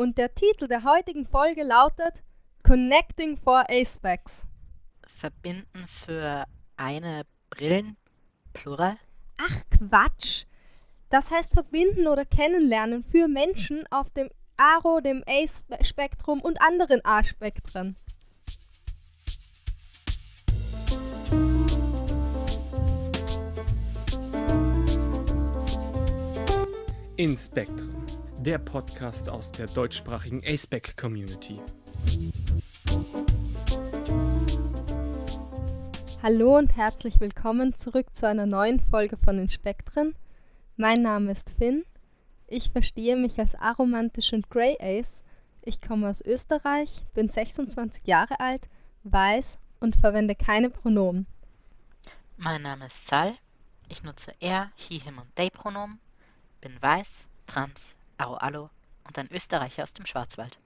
Und der Titel der heutigen Folge lautet Connecting for A-Specs. Verbinden für eine Brillen, Plural? Ach Quatsch. Das heißt verbinden oder kennenlernen für Menschen auf dem Aro, dem A-Spektrum und anderen A-Spektren. In Spektrum, der Podcast aus der deutschsprachigen A-Spec Community. Hallo und herzlich willkommen zurück zu einer neuen Folge von den Spektren. Mein Name ist Finn. Ich verstehe mich als aromantisch und Grey Ace. Ich komme aus Österreich, bin 26 Jahre alt, weiß und verwende keine Pronomen. Mein Name ist Sal. Ich nutze er, he, him und they Pronomen bin weiß, trans, aro-allo und ein Österreicher aus dem Schwarzwald.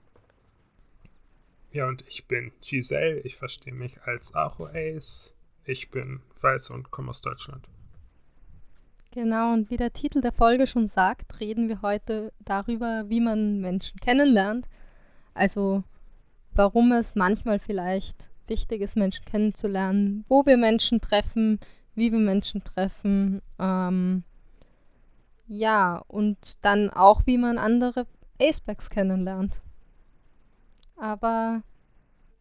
Ja, und ich bin Giselle. Ich verstehe mich als Aro-Ace. Ich bin weiß und komme aus Deutschland. Genau, und wie der Titel der Folge schon sagt, reden wir heute darüber, wie man Menschen kennenlernt. Also, warum es manchmal vielleicht wichtig ist, Menschen kennenzulernen, wo wir Menschen treffen, wie wir Menschen treffen, ähm, ja, und dann auch, wie man andere Acebags kennenlernt. Aber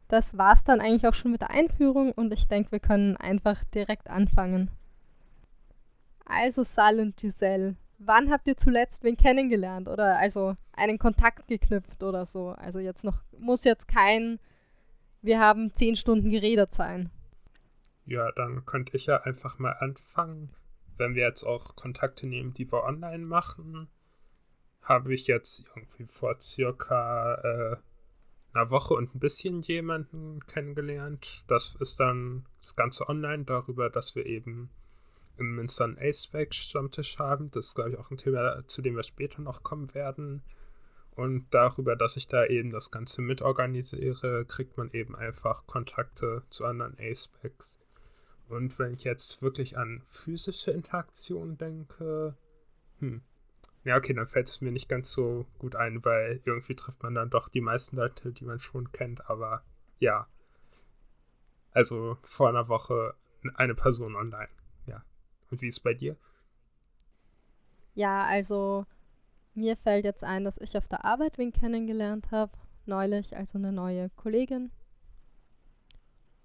das war's dann eigentlich auch schon mit der Einführung und ich denke, wir können einfach direkt anfangen. Also Sal und Giselle, wann habt ihr zuletzt wen kennengelernt oder also einen Kontakt geknüpft oder so? Also jetzt noch, muss jetzt kein, wir haben zehn Stunden geredet sein. Ja, dann könnte ich ja einfach mal anfangen wenn wir jetzt auch Kontakte nehmen, die wir online machen, habe ich jetzt irgendwie vor circa äh, einer Woche und ein bisschen jemanden kennengelernt. Das ist dann das Ganze online darüber, dass wir eben im Münster einen A-Spec-Stammtisch haben. Das ist, glaube ich, auch ein Thema, zu dem wir später noch kommen werden. Und darüber, dass ich da eben das Ganze mitorganisiere, kriegt man eben einfach Kontakte zu anderen A-Specs. Und wenn ich jetzt wirklich an physische Interaktion denke, hm. Ja, okay, dann fällt es mir nicht ganz so gut ein, weil irgendwie trifft man dann doch die meisten Leute, die man schon kennt, aber ja. Also vor einer Woche eine Person online, ja. Und wie ist es bei dir? Ja, also mir fällt jetzt ein, dass ich auf der Arbeit wen kennengelernt habe, neulich, also eine neue Kollegin.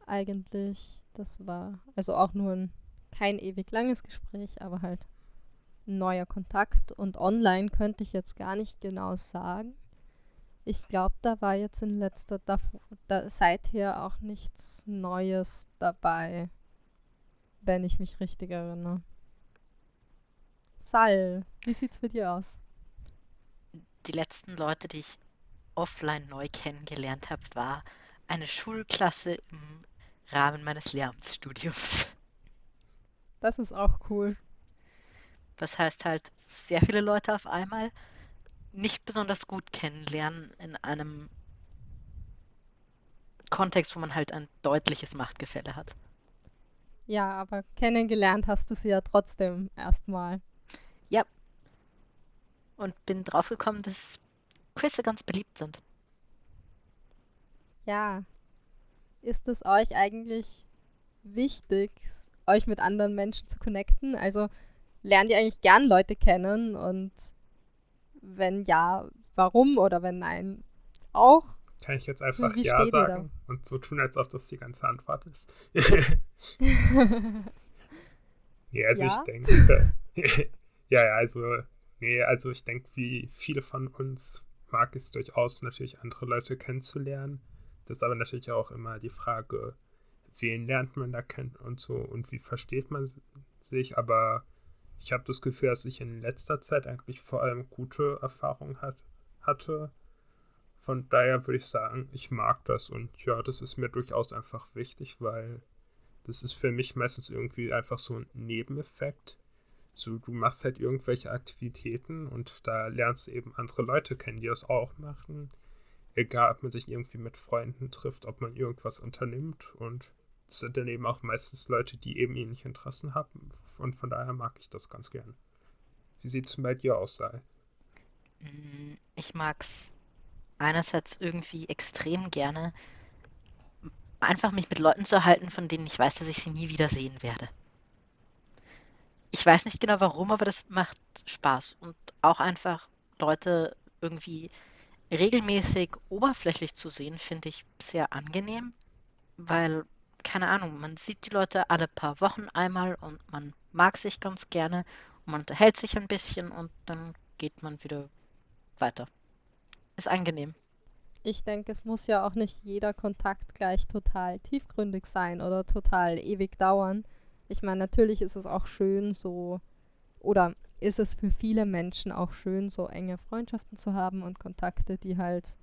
Eigentlich das war also auch nur ein kein ewig langes Gespräch, aber halt ein neuer Kontakt. Und online könnte ich jetzt gar nicht genau sagen. Ich glaube, da war jetzt in letzter, da, da, seither auch nichts Neues dabei, wenn ich mich richtig erinnere. Sal, wie sieht's für dir aus? Die letzten Leute, die ich offline neu kennengelernt habe, war eine Schulklasse im Rahmen meines Lehramtsstudiums. Das ist auch cool. Das heißt halt, sehr viele Leute auf einmal nicht besonders gut kennenlernen in einem Kontext, wo man halt ein deutliches Machtgefälle hat. Ja, aber kennengelernt hast du sie ja trotzdem erstmal. Ja. Und bin draufgekommen, dass Quizze ganz beliebt sind. Ja, ist es euch eigentlich wichtig, euch mit anderen Menschen zu connecten? Also lernt ihr eigentlich gern Leute kennen und wenn ja, warum oder wenn nein, auch? Kann ich jetzt einfach Wie Ja sagen und so tun, als ob das die ganze Antwort ist? nee, also ja? ich denke, ja, ja, also, nee, also ich denke, wie viele von uns mag es durchaus natürlich andere Leute kennenzulernen. Das ist aber natürlich auch immer die Frage, wen lernt man da kennen und so und wie versteht man sich. Aber ich habe das Gefühl, dass ich in letzter Zeit eigentlich vor allem gute Erfahrungen hat, hatte. Von daher würde ich sagen, ich mag das und ja, das ist mir durchaus einfach wichtig, weil das ist für mich meistens irgendwie einfach so ein Nebeneffekt. So, du machst halt irgendwelche Aktivitäten und da lernst du eben andere Leute kennen, die das auch machen egal ob man sich irgendwie mit Freunden trifft, ob man irgendwas unternimmt und es sind dann eben auch meistens Leute, die eben ähnliche Interessen haben und von daher mag ich das ganz gern. Wie sieht es bei dir aus, Sai? Mm, ich mag's einerseits irgendwie extrem gerne, einfach mich mit Leuten zu halten, von denen ich weiß, dass ich sie nie wiedersehen werde. Ich weiß nicht genau warum, aber das macht Spaß. Und auch einfach Leute irgendwie regelmäßig oberflächlich zu sehen, finde ich sehr angenehm, weil, keine Ahnung, man sieht die Leute alle paar Wochen einmal und man mag sich ganz gerne und man unterhält sich ein bisschen und dann geht man wieder weiter. Ist angenehm. Ich denke, es muss ja auch nicht jeder Kontakt gleich total tiefgründig sein oder total ewig dauern. Ich meine, natürlich ist es auch schön, so oder ist es für viele Menschen auch schön, so enge Freundschaften zu haben und Kontakte, die halt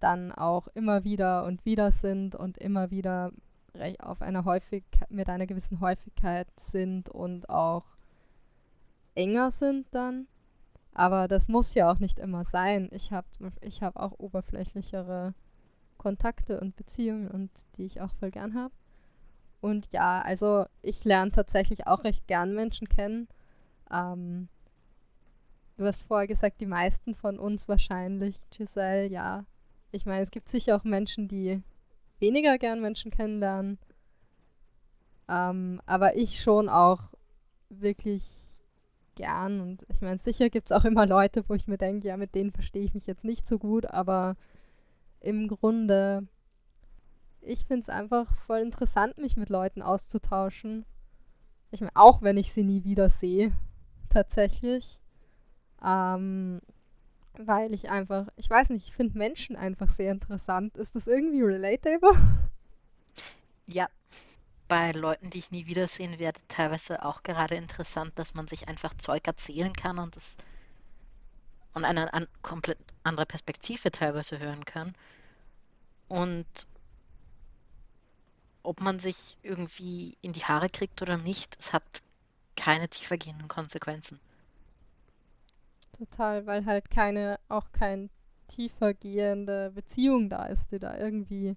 dann auch immer wieder und wieder sind und immer wieder auf einer häufig mit einer gewissen Häufigkeit sind und auch enger sind dann. Aber das muss ja auch nicht immer sein. Ich habe ich hab auch oberflächlichere Kontakte und Beziehungen und die ich auch voll gern habe. Und ja, also ich lerne tatsächlich auch recht gern Menschen kennen. Ähm, du hast vorher gesagt, die meisten von uns wahrscheinlich, Giselle, ja. Ich meine, es gibt sicher auch Menschen, die weniger gern Menschen kennenlernen. Ähm, aber ich schon auch wirklich gern. Und ich meine, sicher gibt es auch immer Leute, wo ich mir denke, ja, mit denen verstehe ich mich jetzt nicht so gut, aber im Grunde, ich finde es einfach voll interessant, mich mit Leuten auszutauschen. Ich meine, auch wenn ich sie nie wieder sehe, tatsächlich. Ähm, weil ich einfach, ich weiß nicht, ich finde Menschen einfach sehr interessant. Ist das irgendwie relatable? Ja, bei Leuten, die ich nie wiedersehen werde, teilweise auch gerade interessant, dass man sich einfach Zeug erzählen kann und das und eine an, komplett andere Perspektive teilweise hören kann. Und ob man sich irgendwie in die Haare kriegt oder nicht, es hat keine tiefergehenden Konsequenzen. Total, weil halt keine, auch keine tiefergehende Beziehung da ist, die da irgendwie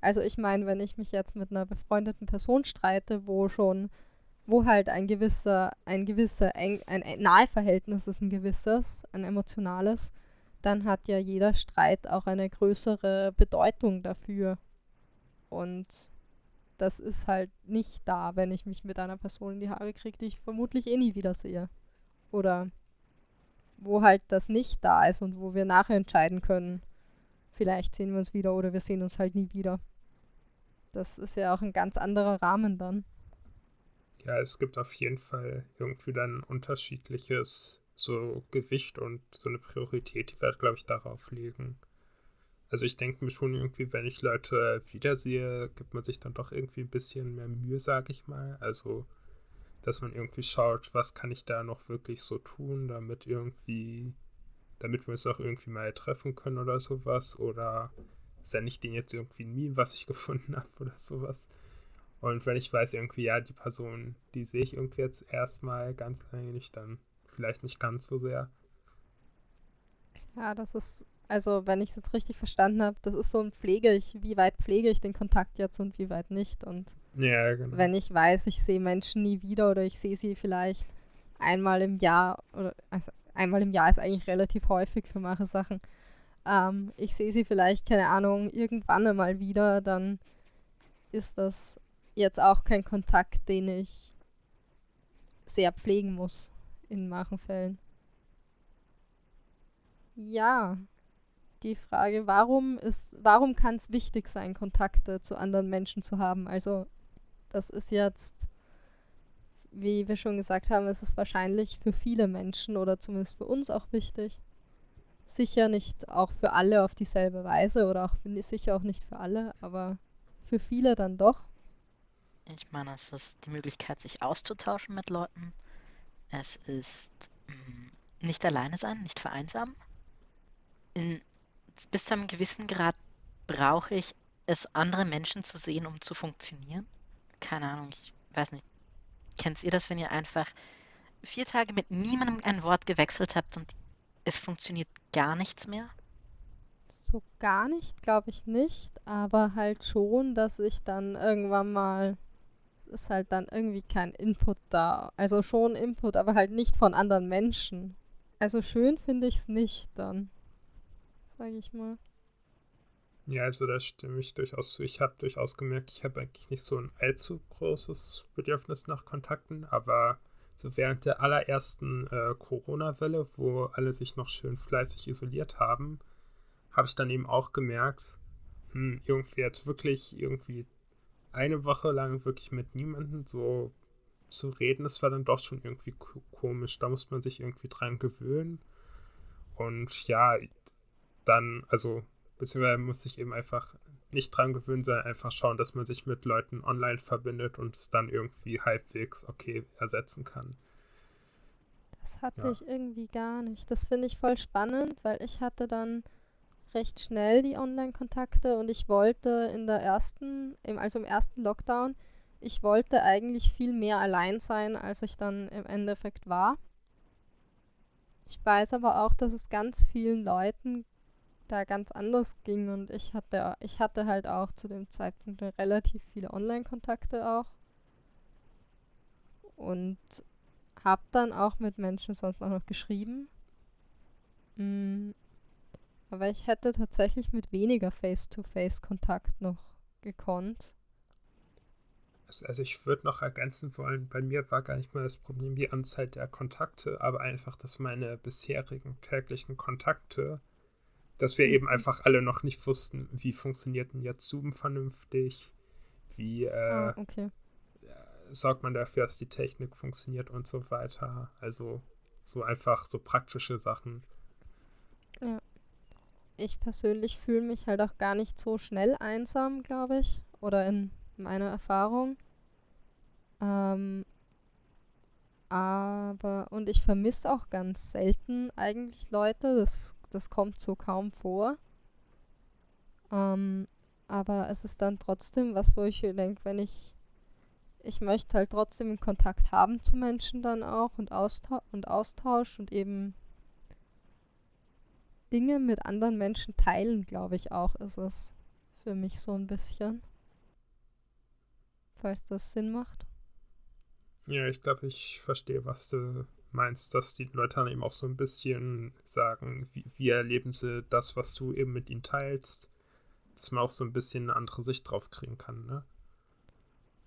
also ich meine, wenn ich mich jetzt mit einer befreundeten Person streite, wo schon, wo halt ein gewisser, ein gewisser, ein, ein, ein Naheverhältnis ist ein gewisses, ein emotionales, dann hat ja jeder Streit auch eine größere Bedeutung dafür. Und das ist halt nicht da, wenn ich mich mit einer Person in die Haare kriege, die ich vermutlich eh nie wiedersehe. Oder wo halt das nicht da ist und wo wir nachher entscheiden können, vielleicht sehen wir uns wieder oder wir sehen uns halt nie wieder. Das ist ja auch ein ganz anderer Rahmen dann. Ja, es gibt auf jeden Fall irgendwie dann unterschiedliches so Gewicht und so eine Priorität, die wir, glaube ich, darauf legen. Also ich denke mir schon irgendwie, wenn ich Leute wiedersehe, gibt man sich dann doch irgendwie ein bisschen mehr Mühe, sage ich mal. Also, dass man irgendwie schaut, was kann ich da noch wirklich so tun, damit irgendwie, damit wir uns auch irgendwie mal treffen können oder sowas. Oder sende ich denen jetzt irgendwie ein Meme, was ich gefunden habe oder sowas. Und wenn ich weiß, irgendwie, ja, die Person, die sehe ich irgendwie jetzt erstmal ganz eigentlich, dann vielleicht nicht ganz so sehr. Ja, das ist, also wenn ich es jetzt richtig verstanden habe, das ist so ein Pflege ich, wie weit pflege ich den Kontakt jetzt und wie weit nicht. Und ja, genau. wenn ich weiß, ich sehe Menschen nie wieder oder ich sehe sie vielleicht einmal im Jahr oder also einmal im Jahr ist eigentlich relativ häufig für manche Sachen ähm, ich sehe sie vielleicht, keine Ahnung, irgendwann einmal wieder, dann ist das jetzt auch kein Kontakt, den ich sehr pflegen muss in manchen Fällen. Ja, die Frage, warum ist, warum kann es wichtig sein, Kontakte zu anderen Menschen zu haben? Also, das ist jetzt, wie wir schon gesagt haben, es ist wahrscheinlich für viele Menschen oder zumindest für uns auch wichtig. Sicher nicht auch für alle auf dieselbe Weise oder auch sicher auch nicht für alle, aber für viele dann doch. Ich meine, es ist die Möglichkeit, sich auszutauschen mit Leuten. Es ist mh, mm, nicht alleine sein, nicht vereinsamen. In, bis zu einem gewissen Grad brauche ich es, andere Menschen zu sehen, um zu funktionieren. Keine Ahnung, ich weiß nicht. Kennt ihr das, wenn ihr einfach vier Tage mit niemandem ein Wort gewechselt habt und es funktioniert gar nichts mehr? So gar nicht, glaube ich nicht, aber halt schon, dass ich dann irgendwann mal ist halt dann irgendwie kein Input da. Also schon Input, aber halt nicht von anderen Menschen. Also schön finde ich es nicht dann. Sage ich mal. Ja, also da stimme ich durchaus zu. Ich habe durchaus gemerkt, ich habe eigentlich nicht so ein allzu großes Bedürfnis nach Kontakten, aber so während der allerersten äh, Corona-Welle, wo alle sich noch schön fleißig isoliert haben, habe ich dann eben auch gemerkt, hm, irgendwie jetzt wirklich irgendwie eine Woche lang wirklich mit niemandem so zu reden, das war dann doch schon irgendwie komisch. Da muss man sich irgendwie dran gewöhnen. Und ja, dann, also Beziehungsweise muss sich eben einfach nicht dran gewöhnen, sondern einfach schauen, dass man sich mit Leuten online verbindet und es dann irgendwie halbwegs okay ersetzen kann. Das hatte ja. ich irgendwie gar nicht. Das finde ich voll spannend, weil ich hatte dann recht schnell die Online-Kontakte und ich wollte in der ersten, also im ersten Lockdown, ich wollte eigentlich viel mehr allein sein, als ich dann im Endeffekt war. Ich weiß aber auch, dass es ganz vielen Leuten da ganz anders ging und ich hatte, ich hatte halt auch zu dem Zeitpunkt relativ viele Online-Kontakte auch und habe dann auch mit Menschen sonst auch noch geschrieben. Mm, aber ich hätte tatsächlich mit weniger Face-to-Face-Kontakt noch gekonnt. Also, also ich würde noch ergänzen wollen, bei mir war gar nicht mal das Problem die Anzahl der Kontakte, aber einfach, dass meine bisherigen täglichen Kontakte dass wir eben einfach alle noch nicht wussten, wie funktioniert denn jetzt Zoom vernünftig, wie äh, ah, okay. sorgt man dafür, dass die Technik funktioniert und so weiter. Also so einfach so praktische Sachen. Ja. Ich persönlich fühle mich halt auch gar nicht so schnell einsam, glaube ich, oder in meiner Erfahrung. Ähm, aber, und ich vermisse auch ganz selten eigentlich Leute. Das das kommt so kaum vor. Ähm, aber es ist dann trotzdem was, wo ich denke, wenn ich, ich möchte halt trotzdem Kontakt haben zu Menschen dann auch und, Austausch und Austausch und eben Dinge mit anderen Menschen teilen, glaube ich auch, ist es für mich so ein bisschen. Falls das Sinn macht. Ja, ich glaube, ich verstehe, was du meinst, dass die Leute dann eben auch so ein bisschen sagen, wie, wie erleben sie das, was du eben mit ihnen teilst, dass man auch so ein bisschen eine andere Sicht drauf kriegen kann, ne?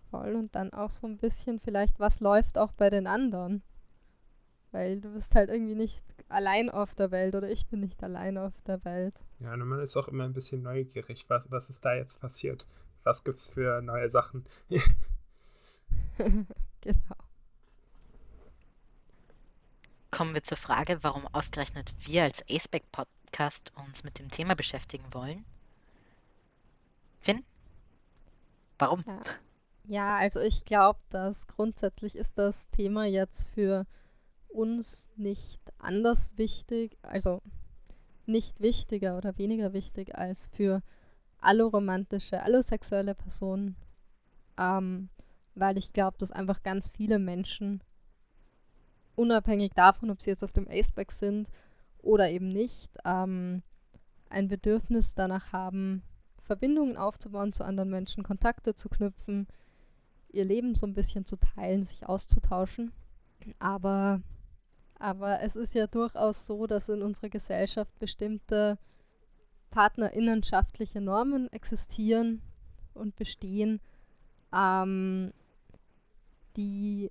Voll und dann auch so ein bisschen vielleicht, was läuft auch bei den anderen. Weil du bist halt irgendwie nicht allein auf der Welt oder ich bin nicht allein auf der Welt. Ja, und man ist auch immer ein bisschen neugierig, was, was ist da jetzt passiert? Was gibt's für neue Sachen? genau kommen wir zur Frage, warum ausgerechnet wir als Aceback Podcast uns mit dem Thema beschäftigen wollen. Finn? Warum? Ja, ja also ich glaube, dass grundsätzlich ist das Thema jetzt für uns nicht anders wichtig, also nicht wichtiger oder weniger wichtig als für alloromantische, allosexuelle Personen, ähm, weil ich glaube, dass einfach ganz viele Menschen unabhängig davon, ob sie jetzt auf dem Aceback sind oder eben nicht, ähm, ein Bedürfnis danach haben, Verbindungen aufzubauen zu anderen Menschen, Kontakte zu knüpfen, ihr Leben so ein bisschen zu teilen, sich auszutauschen. Aber, aber es ist ja durchaus so, dass in unserer Gesellschaft bestimmte partnerinnenschaftliche Normen existieren und bestehen, ähm, die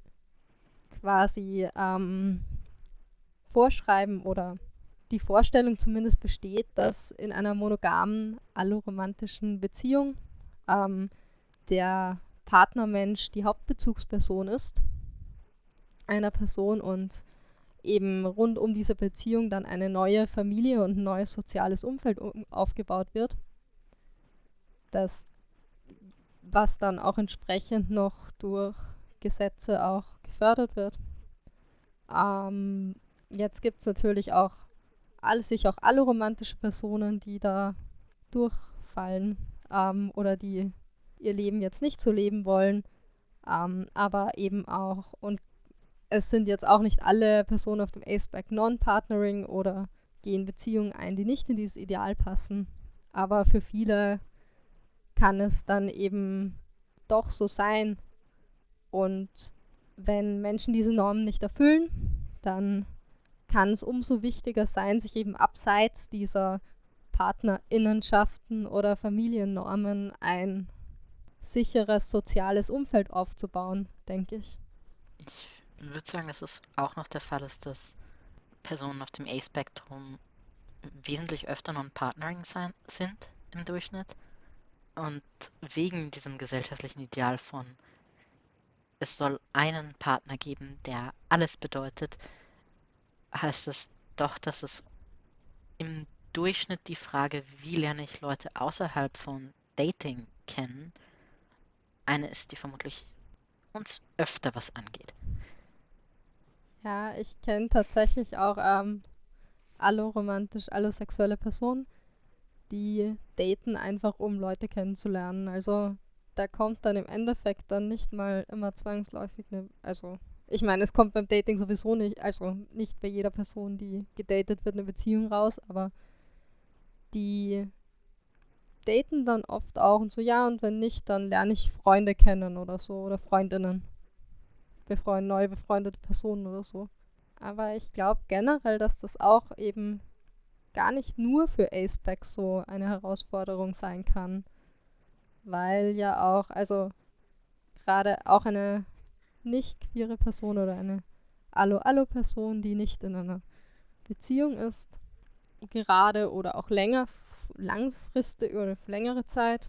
quasi ähm, vorschreiben oder die Vorstellung zumindest besteht, dass in einer monogamen, alloromantischen Beziehung ähm, der Partnermensch die Hauptbezugsperson ist einer Person und eben rund um diese Beziehung dann eine neue Familie und ein neues soziales Umfeld aufgebaut wird. Das, was dann auch entsprechend noch durch Gesetze auch gefördert wird. Ähm, jetzt gibt es natürlich auch all, sich auch alle romantische Personen, die da durchfallen ähm, oder die ihr Leben jetzt nicht so leben wollen. Ähm, aber eben auch, und es sind jetzt auch nicht alle Personen auf dem Aceback Non-Partnering oder gehen Beziehungen ein, die nicht in dieses Ideal passen. Aber für viele kann es dann eben doch so sein. Und wenn Menschen diese Normen nicht erfüllen, dann kann es umso wichtiger sein, sich eben abseits dieser Partnerinnenschaften oder Familiennormen ein sicheres soziales Umfeld aufzubauen, denke ich. Ich würde sagen, dass es auch noch der Fall ist, dass Personen auf dem A-Spektrum wesentlich öfter non-partnering sind im Durchschnitt. Und wegen diesem gesellschaftlichen Ideal von, es soll einen Partner geben, der alles bedeutet, heißt es doch, dass es im Durchschnitt die Frage, wie lerne ich Leute außerhalb von Dating kennen, eine ist, die vermutlich uns öfter was angeht. Ja, ich kenne tatsächlich auch ähm, alloromantisch, allosexuelle Personen, die daten einfach, um Leute kennenzulernen. Also da kommt dann im Endeffekt dann nicht mal immer zwangsläufig eine, also ich meine, es kommt beim Dating sowieso nicht, also nicht bei jeder Person, die gedatet wird, eine Beziehung raus, aber die daten dann oft auch und so, ja, und wenn nicht, dann lerne ich Freunde kennen oder so oder Freundinnen. Befreund, neu befreundete Personen oder so. Aber ich glaube generell, dass das auch eben gar nicht nur für Aceback so eine Herausforderung sein kann. Weil ja auch, also gerade auch eine nicht queere Person oder eine Allo-Allo-Person, die nicht in einer Beziehung ist, gerade oder auch länger, langfristig oder längere Zeit,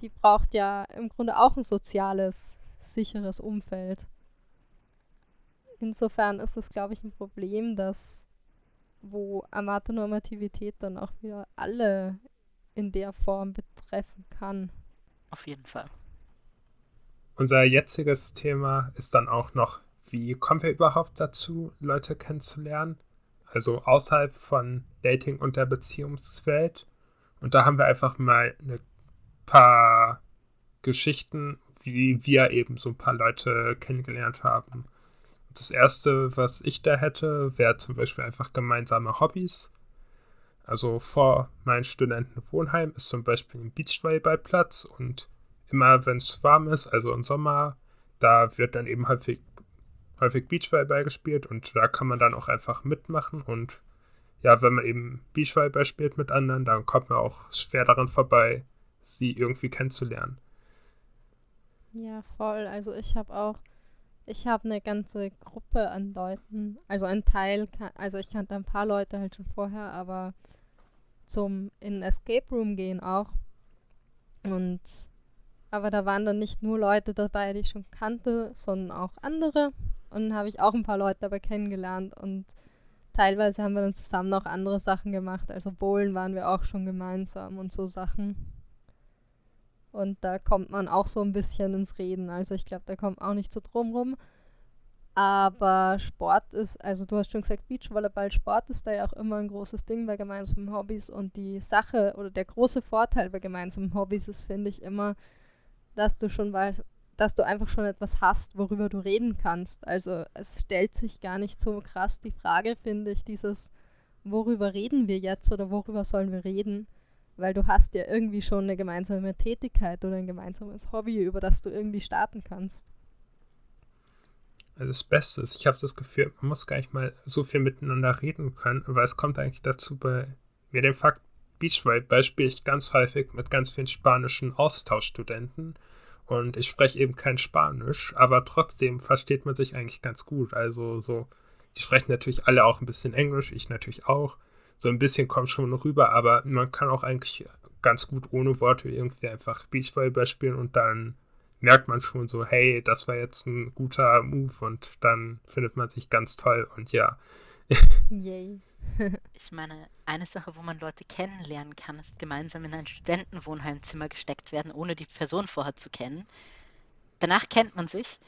die braucht ja im Grunde auch ein soziales, sicheres Umfeld. Insofern ist es, glaube ich, ein Problem, dass wo Amatonormativität dann auch wieder alle in der Form betreffen kann. Auf jeden Fall. Unser jetziges Thema ist dann auch noch, wie kommen wir überhaupt dazu, Leute kennenzulernen? Also außerhalb von Dating und der Beziehungswelt. Und da haben wir einfach mal ein paar Geschichten, wie wir eben so ein paar Leute kennengelernt haben. Das erste, was ich da hätte, wäre zum Beispiel einfach gemeinsame Hobbys. Also vor meinem Studentenwohnheim ist zum Beispiel ein Beachvolleyballplatz und immer wenn es warm ist, also im Sommer, da wird dann eben häufig, häufig Beachvolleyball gespielt und da kann man dann auch einfach mitmachen und ja, wenn man eben Beachvolleyball spielt mit anderen, dann kommt man auch schwer daran vorbei, sie irgendwie kennenzulernen. Ja, voll. Also ich habe auch ich habe eine ganze Gruppe an Leuten, also ein Teil, also ich kannte ein paar Leute halt schon vorher, aber zum in Escape Room gehen auch. Und aber da waren dann nicht nur Leute dabei, die ich schon kannte, sondern auch andere. Und dann habe ich auch ein paar Leute dabei kennengelernt und teilweise haben wir dann zusammen auch andere Sachen gemacht. Also Bowlen waren wir auch schon gemeinsam und so Sachen. Und da kommt man auch so ein bisschen ins Reden. Also ich glaube, da kommt auch nicht so drum rum. Aber Sport ist, also du hast schon gesagt, Beachvolleyball, Sport ist da ja auch immer ein großes Ding bei gemeinsamen Hobbys. Und die Sache oder der große Vorteil bei gemeinsamen Hobbys ist, finde ich immer, dass du schon weißt, dass du einfach schon etwas hast, worüber du reden kannst. Also es stellt sich gar nicht so krass die Frage, finde ich, dieses, worüber reden wir jetzt oder worüber sollen wir reden? Weil du hast ja irgendwie schon eine gemeinsame Tätigkeit oder ein gemeinsames Hobby, über das du irgendwie starten kannst. Das Beste ist, ich habe das Gefühl, man muss gar nicht mal so viel miteinander reden können, weil es kommt eigentlich dazu bei mir den Fakt, Beachvolleyball spiele ich ganz häufig mit ganz vielen spanischen Austauschstudenten und ich spreche eben kein Spanisch, aber trotzdem versteht man sich eigentlich ganz gut. Also so, die sprechen natürlich alle auch ein bisschen Englisch, ich natürlich auch so ein bisschen kommt schon rüber, aber man kann auch eigentlich ganz gut ohne Worte irgendwie einfach Beachvolleyball spielen und dann merkt man schon so, hey, das war jetzt ein guter Move und dann findet man sich ganz toll und ja. Yay. ich meine, eine Sache, wo man Leute kennenlernen kann, ist gemeinsam in ein Studentenwohnheimzimmer gesteckt werden, ohne die Person vorher zu kennen. Danach kennt man sich,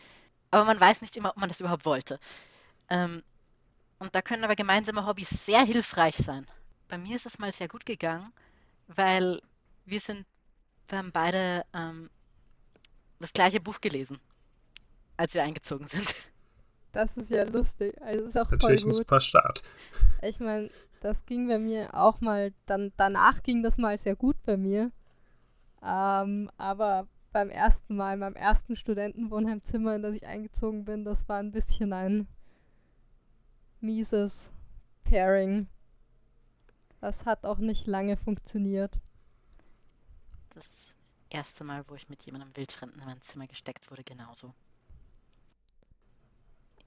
aber man weiß nicht immer, ob man das überhaupt wollte. Ähm, und da können aber gemeinsame Hobbys sehr hilfreich sein. Bei mir ist es mal sehr gut gegangen, weil wir sind, wir haben beide ähm, das gleiche Buch gelesen, als wir eingezogen sind. Das ist ja lustig. Also ist auch das ist natürlich voll gut. ein super Start. Ich meine, das ging bei mir auch mal, dann danach ging das mal sehr gut bei mir. Ähm, aber beim ersten Mal, beim ersten Studentenwohnheimzimmer, in das ich eingezogen bin, das war ein bisschen ein mieses Pairing. Das hat auch nicht lange funktioniert. Das erste Mal, wo ich mit jemandem Wildfremden in mein Zimmer gesteckt wurde, genauso.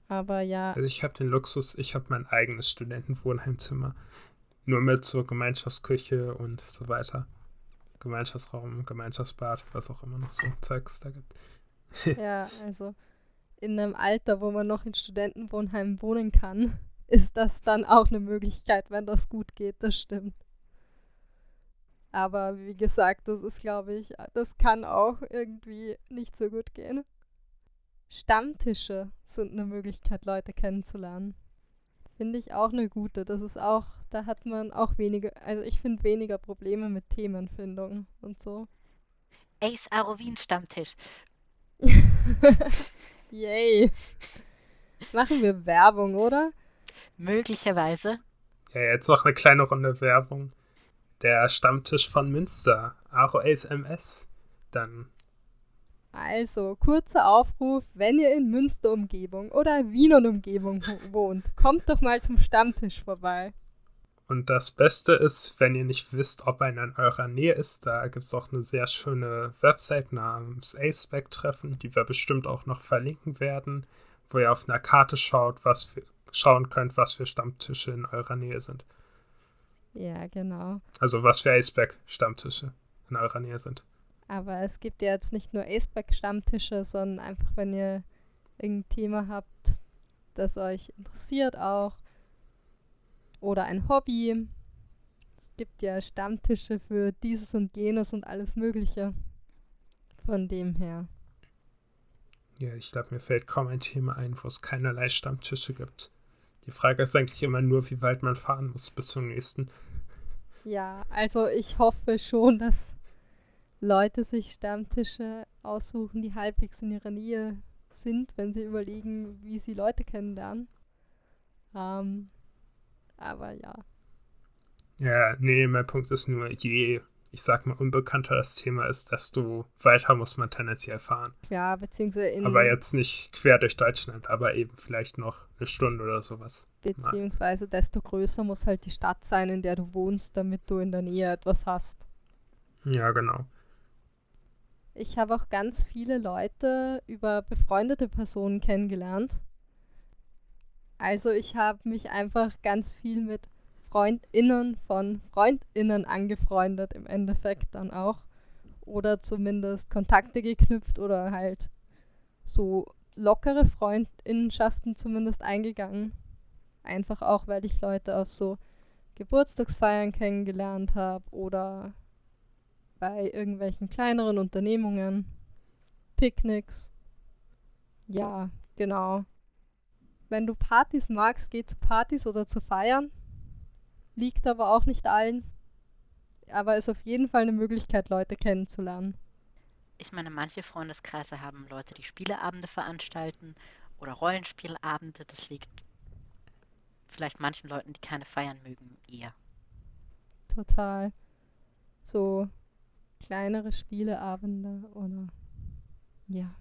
Aber ja. Also ich habe den Luxus, ich habe mein eigenes Studentenwohnheimzimmer. Nur mit so Gemeinschaftsküche und so weiter. Gemeinschaftsraum, Gemeinschaftsbad, was auch immer noch so Zeugs da gibt. ja, also in einem Alter, wo man noch in Studentenwohnheimen wohnen kann, ist das dann auch eine Möglichkeit, wenn das gut geht, das stimmt. Aber wie gesagt, das ist, glaube ich, das kann auch irgendwie nicht so gut gehen. Stammtische sind eine Möglichkeit, Leute kennenzulernen. Finde ich auch eine gute. Das ist auch, da hat man auch weniger, also ich finde weniger Probleme mit Themenfindung und so. Ace Arovin Stammtisch. Yay. Machen wir Werbung, oder? Möglicherweise. Ja, jetzt noch eine kleine Runde Werbung. Der Stammtisch von Münster, MS. Dann also, kurzer Aufruf, wenn ihr in Münster-Umgebung oder Wien und Umgebung wohnt, kommt doch mal zum Stammtisch vorbei. Und das Beste ist, wenn ihr nicht wisst, ob einer in eurer Nähe ist, da gibt es auch eine sehr schöne Website namens Aceback-Treffen, die wir bestimmt auch noch verlinken werden, wo ihr auf einer Karte schaut, was für, schauen könnt, was für Stammtische in eurer Nähe sind. Ja, genau. Also was für Aceback-Stammtische in eurer Nähe sind. Aber es gibt ja jetzt nicht nur Aceback-Stammtische, sondern einfach, wenn ihr irgendein Thema habt, das euch interessiert auch. Oder ein Hobby. Es gibt ja Stammtische für dieses und jenes und alles Mögliche. Von dem her. Ja, ich glaube, mir fällt kaum ein Thema ein, wo es keinerlei Stammtische gibt. Die Frage ist eigentlich immer nur, wie weit man fahren muss bis zum nächsten. Ja, also ich hoffe schon, dass Leute sich Stammtische aussuchen, die halbwegs in ihrer Nähe sind, wenn sie überlegen, wie sie Leute kennenlernen. Ähm, aber ja. Ja, nee, mein Punkt ist nur, je, ich sag mal, unbekannter das Thema ist, desto weiter muss man tendenziell fahren. Ja, beziehungsweise in. Aber jetzt nicht quer durch Deutschland, aber eben vielleicht noch eine Stunde oder sowas. Beziehungsweise desto größer muss halt die Stadt sein, in der du wohnst, damit du in der Nähe etwas hast. Ja, genau. Ich habe auch ganz viele Leute über befreundete Personen kennengelernt. Also ich habe mich einfach ganz viel mit Freundinnen von Freundinnen angefreundet im Endeffekt dann auch. Oder zumindest Kontakte geknüpft oder halt so lockere Freundinnenschaften zumindest eingegangen. Einfach auch, weil ich Leute auf so Geburtstagsfeiern kennengelernt habe oder bei irgendwelchen kleineren Unternehmungen, Picknicks. Ja, genau. Wenn du Partys magst, geh zu Partys oder zu Feiern. Liegt aber auch nicht allen. Aber ist auf jeden Fall eine Möglichkeit, Leute kennenzulernen. Ich meine, manche Freundeskreise haben Leute, die Spieleabende veranstalten oder Rollenspielabende. Das liegt vielleicht manchen Leuten, die keine feiern mögen, eher. Total. So kleinere Spieleabende oder ja.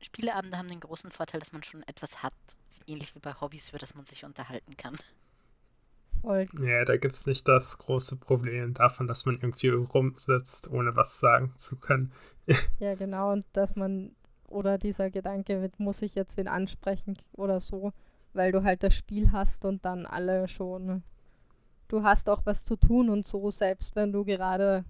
Spieleabende haben den großen Vorteil, dass man schon etwas hat, ähnlich wie bei Hobbys, über das man sich unterhalten kann. Voll. Ja, da gibt es nicht das große Problem davon, dass man irgendwie rumsitzt, ohne was sagen zu können. ja, genau, und dass man, oder dieser Gedanke, muss ich jetzt wen ansprechen oder so, weil du halt das Spiel hast und dann alle schon, du hast auch was zu tun und so, selbst wenn du gerade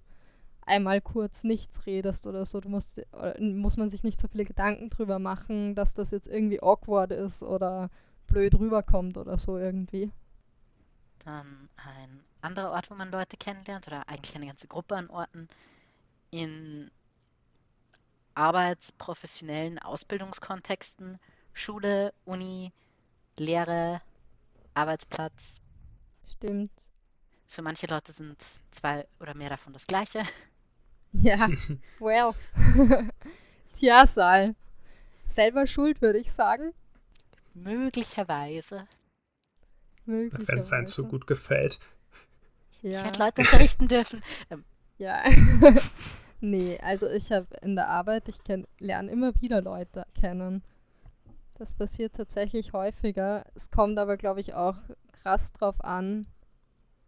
einmal kurz nichts redest oder so. Du musst, äh, muss man sich nicht so viele Gedanken drüber machen, dass das jetzt irgendwie awkward ist oder blöd rüberkommt oder so irgendwie. Dann ein anderer Ort, wo man Leute kennenlernt oder eigentlich eine ganze Gruppe an Orten in arbeitsprofessionellen Ausbildungskontexten, Schule, Uni, Lehre, Arbeitsplatz. Stimmt. Für manche Leute sind zwei oder mehr davon das gleiche. Ja, well. Tja, Sal. Selber schuld, würde ich sagen. Möglicherweise. Möglicherweise. Wenn es einem so gut gefällt. Ja. Ich hätte Leute unterrichten dürfen. Ähm. Ja. nee, also ich habe in der Arbeit, ich lerne immer wieder Leute kennen. Das passiert tatsächlich häufiger. Es kommt aber, glaube ich, auch krass drauf an,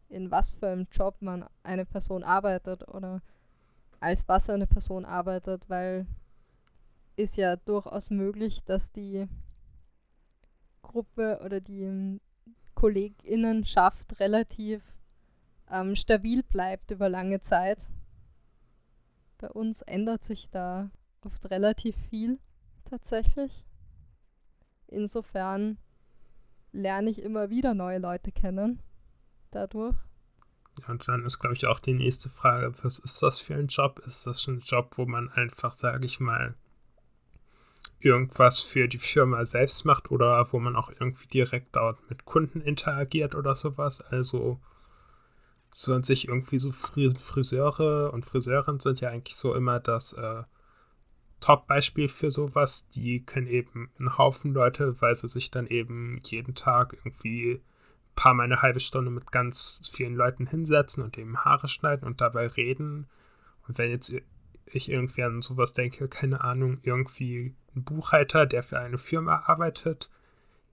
in was für einem Job man eine Person arbeitet oder als was eine Person arbeitet, weil ist ja durchaus möglich, dass die Gruppe oder die Kolleginnenschaft relativ ähm, stabil bleibt über lange Zeit. Bei uns ändert sich da oft relativ viel tatsächlich. Insofern lerne ich immer wieder neue Leute kennen dadurch. Ja, und dann ist, glaube ich, auch die nächste Frage, was ist das für ein Job? Ist das ein Job, wo man einfach, sage ich mal, irgendwas für die Firma selbst macht oder wo man auch irgendwie direkt dort mit Kunden interagiert oder sowas? Also sollen sich irgendwie so Friseure und Friseurinnen sind ja eigentlich so immer das äh, Top-Beispiel für sowas. Die können eben einen Haufen Leute, weil sie sich dann eben jeden Tag irgendwie paar Mal eine halbe Stunde mit ganz vielen Leuten hinsetzen und eben Haare schneiden und dabei reden. Und wenn jetzt ich irgendwie an sowas denke, keine Ahnung, irgendwie ein Buchhalter, der für eine Firma arbeitet,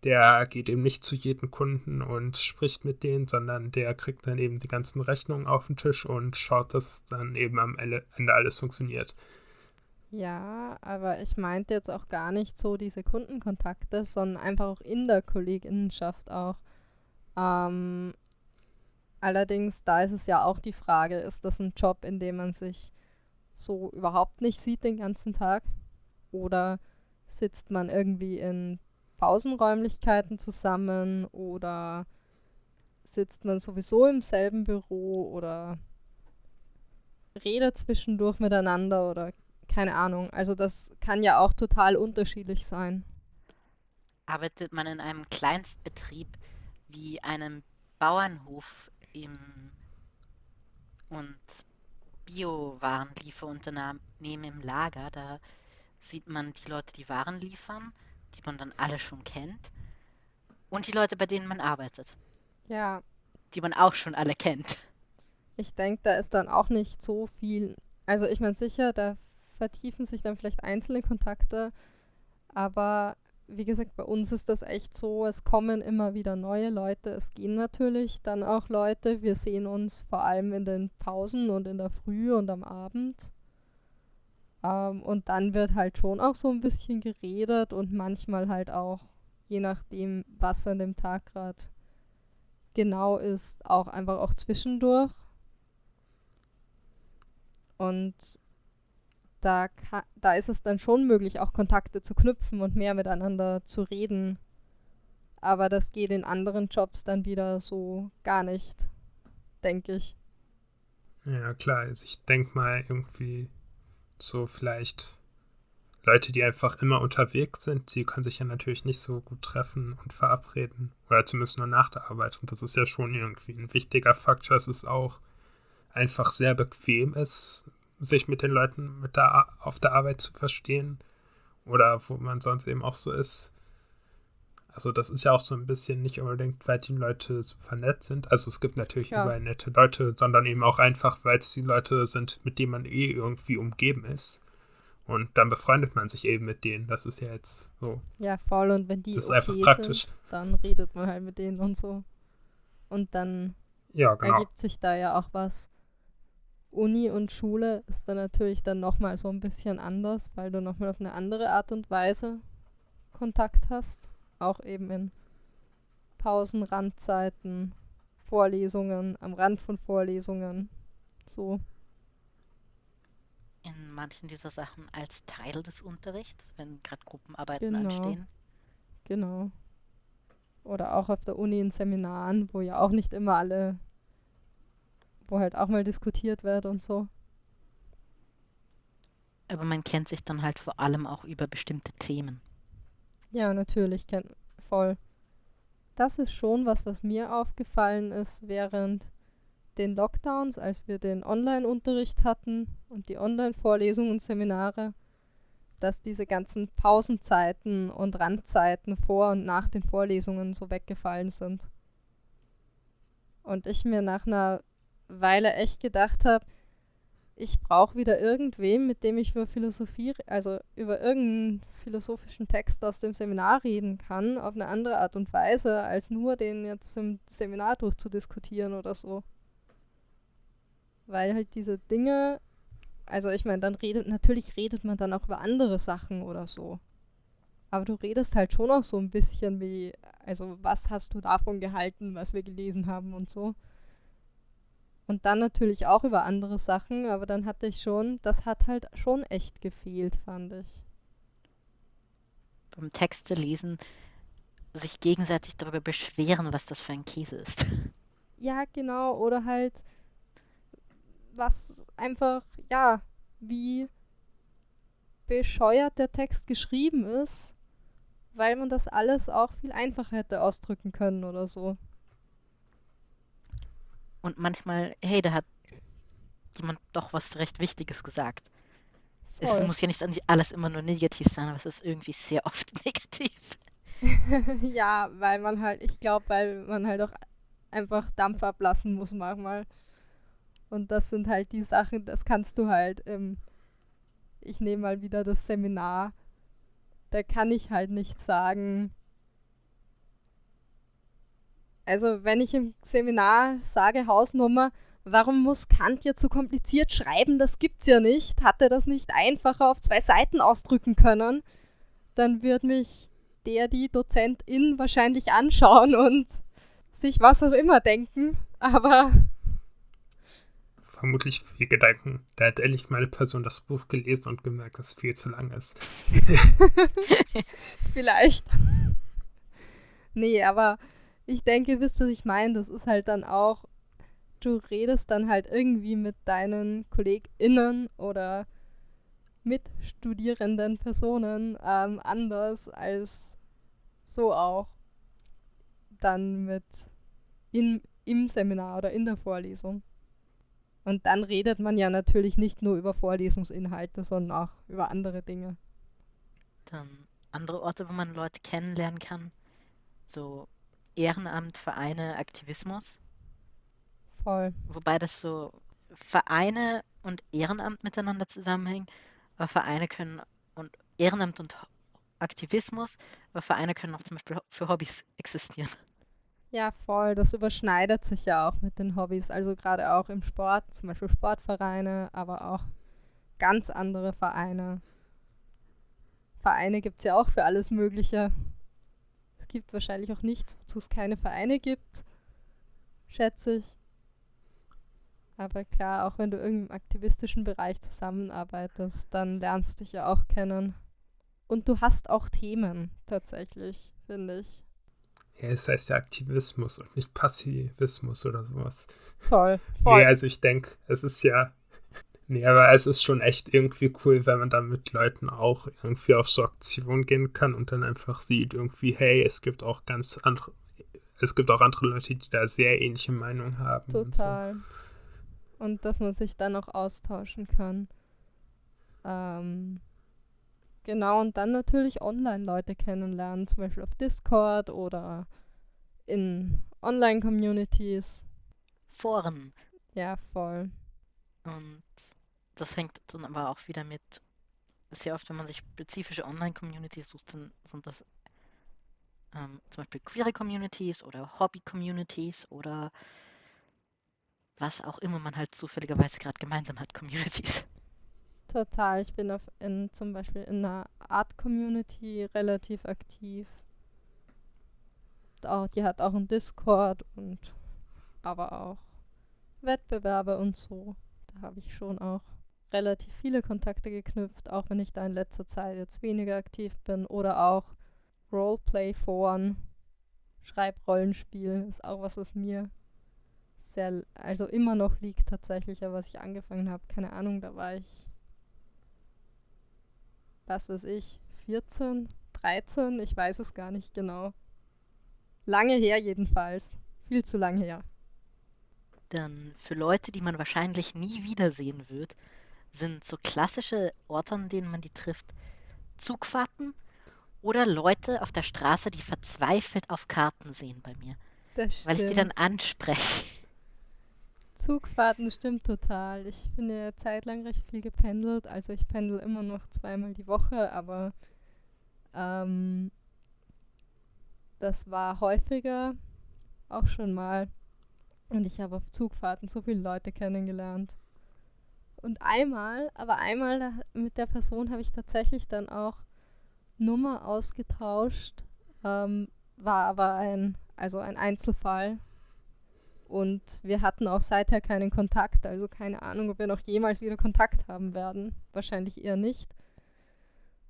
der geht eben nicht zu jedem Kunden und spricht mit denen, sondern der kriegt dann eben die ganzen Rechnungen auf den Tisch und schaut, dass dann eben am Ende alles funktioniert. Ja, aber ich meinte jetzt auch gar nicht so diese Kundenkontakte, sondern einfach auch in der Kolleginnenschaft auch. Ähm, allerdings, da ist es ja auch die Frage, ist das ein Job, in dem man sich so überhaupt nicht sieht den ganzen Tag? Oder sitzt man irgendwie in Pausenräumlichkeiten zusammen oder sitzt man sowieso im selben Büro oder redet zwischendurch miteinander oder keine Ahnung. Also das kann ja auch total unterschiedlich sein. Arbeitet man in einem Kleinstbetrieb wie einem Bauernhof im und Biowarenlieferunternehmen im Lager, da sieht man die Leute, die Waren liefern, die man dann alle schon kennt, und die Leute, bei denen man arbeitet. Ja. Die man auch schon alle kennt. Ich denke, da ist dann auch nicht so viel. Also ich meine sicher, da vertiefen sich dann vielleicht einzelne Kontakte, aber wie gesagt, bei uns ist das echt so, es kommen immer wieder neue Leute, es gehen natürlich dann auch Leute, wir sehen uns vor allem in den Pausen und in der Früh und am Abend. Ähm, und dann wird halt schon auch so ein bisschen geredet und manchmal halt auch, je nachdem, was an dem Tag gerade genau ist, auch einfach auch zwischendurch. Und da, da ist es dann schon möglich, auch Kontakte zu knüpfen und mehr miteinander zu reden. Aber das geht in anderen Jobs dann wieder so gar nicht, denke ich. Ja, klar. Also ich denke mal irgendwie so vielleicht Leute, die einfach immer unterwegs sind, sie können sich ja natürlich nicht so gut treffen und verabreden. Oder zumindest nur nach der Arbeit. Und das ist ja schon irgendwie ein wichtiger Faktor, es auch einfach sehr bequem ist, sich mit den Leuten mit der, auf der Arbeit zu verstehen. Oder wo man sonst eben auch so ist. Also das ist ja auch so ein bisschen nicht unbedingt, weil die Leute super nett sind. Also es gibt natürlich ja. überall nette Leute, sondern eben auch einfach, weil es die Leute sind, mit denen man eh irgendwie umgeben ist. Und dann befreundet man sich eben mit denen. Das ist ja jetzt so. Ja, voll. Und wenn die das ist okay einfach praktisch. Sind, dann redet man halt mit denen und so. Und dann ja, genau. ergibt sich da ja auch was. Uni und Schule ist dann natürlich dann nochmal so ein bisschen anders, weil du nochmal auf eine andere Art und Weise Kontakt hast auch eben in Pausen, Randzeiten, Vorlesungen, am Rand von Vorlesungen. So. In manchen dieser Sachen als Teil des Unterrichts, wenn gerade Gruppenarbeiten genau. anstehen. Genau. Oder auch auf der Uni in Seminaren, wo ja auch nicht immer alle, wo halt auch mal diskutiert wird und so. Aber man kennt sich dann halt vor allem auch über bestimmte Themen. Ja, natürlich, kennt voll. Das ist schon was, was mir aufgefallen ist während den Lockdowns, als wir den Online-Unterricht hatten und die Online-Vorlesungen und Seminare, dass diese ganzen Pausenzeiten und Randzeiten vor und nach den Vorlesungen so weggefallen sind. Und ich mir nach einer Weile echt gedacht habe, ich brauche wieder irgendwem, mit dem ich über Philosophie, also über irgendeinen philosophischen Text aus dem Seminar reden kann, auf eine andere Art und Weise, als nur den jetzt im Seminar durchzudiskutieren oder so. Weil halt diese Dinge, also ich meine, dann redet, natürlich redet man dann auch über andere Sachen oder so. Aber du redest halt schon auch so ein bisschen wie, also was hast du davon gehalten, was wir gelesen haben und so. Und dann natürlich auch über andere Sachen, aber dann hatte ich schon, das hat halt schon echt gefehlt, fand ich. Beim Texte lesen sich gegenseitig darüber beschweren, was das für ein Käse ist. Ja, genau, oder halt was einfach, ja, wie bescheuert der Text geschrieben ist, weil man das alles auch viel einfacher hätte ausdrücken können oder so. Und manchmal, hey, da hat jemand doch was recht Wichtiges gesagt. Voll. Es muss ja nicht alles immer nur negativ sein, aber es ist irgendwie sehr oft negativ. ja, weil man halt, ich glaube, weil man halt auch einfach Dampf ablassen muss manchmal. Und das sind halt die Sachen, das kannst du halt, ähm, ich nehme mal wieder das Seminar, da kann ich halt nicht sagen, also wenn ich im Seminar sage Hausnummer, warum muss Kant jetzt so kompliziert schreiben, das gibt's ja nicht, hat er das nicht einfacher auf zwei Seiten ausdrücken können, dann wird mich der, die Dozentin wahrscheinlich anschauen und sich was auch immer denken, aber vermutlich viel Gedanken. Da hat ehrlich meine Person das Buch gelesen und gemerkt, dass es viel zu lang ist. Vielleicht. Nee, aber ich denke, wisst ihr, was ich meine? Das ist halt dann auch, du redest dann halt irgendwie mit deinen KollegInnen oder mitstudierenden Personen ähm, anders als so auch dann mit in, im Seminar oder in der Vorlesung. Und dann redet man ja natürlich nicht nur über Vorlesungsinhalte, sondern auch über andere Dinge. Dann andere Orte, wo man Leute kennenlernen kann. So Ehrenamt, Vereine, Aktivismus. Voll. Wobei das so Vereine und Ehrenamt miteinander zusammenhängen. Aber Vereine können und Ehrenamt und Aktivismus, aber Vereine können auch zum Beispiel für Hobbys existieren. Ja, voll. Das überschneidet sich ja auch mit den Hobbys. Also gerade auch im Sport, zum Beispiel Sportvereine, aber auch ganz andere Vereine. Vereine gibt es ja auch für alles Mögliche. Gibt wahrscheinlich auch nichts, wozu es keine Vereine gibt, schätze ich. Aber klar, auch wenn du im aktivistischen Bereich zusammenarbeitest, dann lernst du dich ja auch kennen. Und du hast auch Themen, tatsächlich, finde ich. Ja, es heißt ja Aktivismus und nicht Passivismus oder sowas. Voll, voll. Nee, also ich denke, es ist ja. Nee, aber es ist schon echt irgendwie cool, wenn man dann mit Leuten auch irgendwie auf so Aktionen gehen kann und dann einfach sieht, irgendwie, hey, es gibt auch ganz andere, es gibt auch andere Leute, die da sehr ähnliche Meinungen haben. Total. Und, so. und dass man sich dann auch austauschen kann. Ähm, Genau, und dann natürlich Online-Leute kennenlernen, zum Beispiel auf Discord oder in Online-Communities. Foren. Ja, voll. Und das fängt dann aber auch wieder mit, sehr oft, wenn man sich spezifische Online-Communities sucht, dann sind das ähm, zum Beispiel queere Communities oder Hobby-Communities oder was auch immer man halt zufälligerweise gerade gemeinsam hat, Communities. Total. Ich bin auf in, zum Beispiel in einer Art-Community relativ aktiv. Auch, die hat auch einen Discord und aber auch Wettbewerbe und so. Da habe ich schon auch relativ viele Kontakte geknüpft, auch wenn ich da in letzter Zeit jetzt weniger aktiv bin. Oder auch Roleplay-Foren, Schreibrollenspiel ist auch was, was mir sehr, also immer noch liegt tatsächlich, aber was ich angefangen habe, keine Ahnung, da war ich was weiß ich, 14, 13, ich weiß es gar nicht genau. Lange her jedenfalls. Viel zu lang her. Dann für Leute, die man wahrscheinlich nie wiedersehen wird, sind so klassische Orte, an denen man die trifft, Zugfahrten oder Leute auf der Straße, die verzweifelt auf Karten sehen bei mir. Das weil ich die dann anspreche. Zugfahrten stimmt total. Ich bin ja zeitlang recht viel gependelt. Also ich pendel immer noch zweimal die Woche, aber ähm, das war häufiger auch schon mal. Und ich habe auf Zugfahrten so viele Leute kennengelernt. Und einmal, aber einmal mit der Person habe ich tatsächlich dann auch Nummer ausgetauscht. Ähm, war aber ein, also ein Einzelfall. Und wir hatten auch seither keinen Kontakt. Also keine Ahnung, ob wir noch jemals wieder Kontakt haben werden. Wahrscheinlich eher nicht.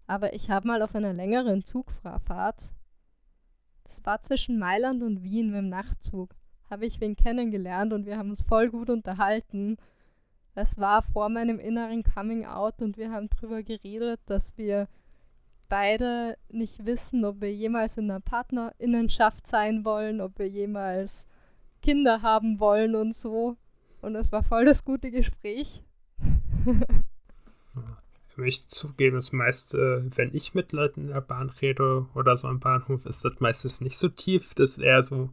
Aber ich habe mal auf einer längeren Zugfahrt, das war zwischen Mailand und Wien mit dem Nachtzug, habe ich wen kennengelernt und wir haben uns voll gut unterhalten. Das war vor meinem inneren Coming Out und wir haben darüber geredet, dass wir beide nicht wissen, ob wir jemals in einer Partnerinnenschaft sein wollen, ob wir jemals Kinder haben wollen und so. Und es war voll das gute Gespräch. Ich möchte zugeben, das meiste, wenn ich mit Leuten in der Bahn rede oder so am Bahnhof, ist das meistens nicht so tief. Das ist eher so,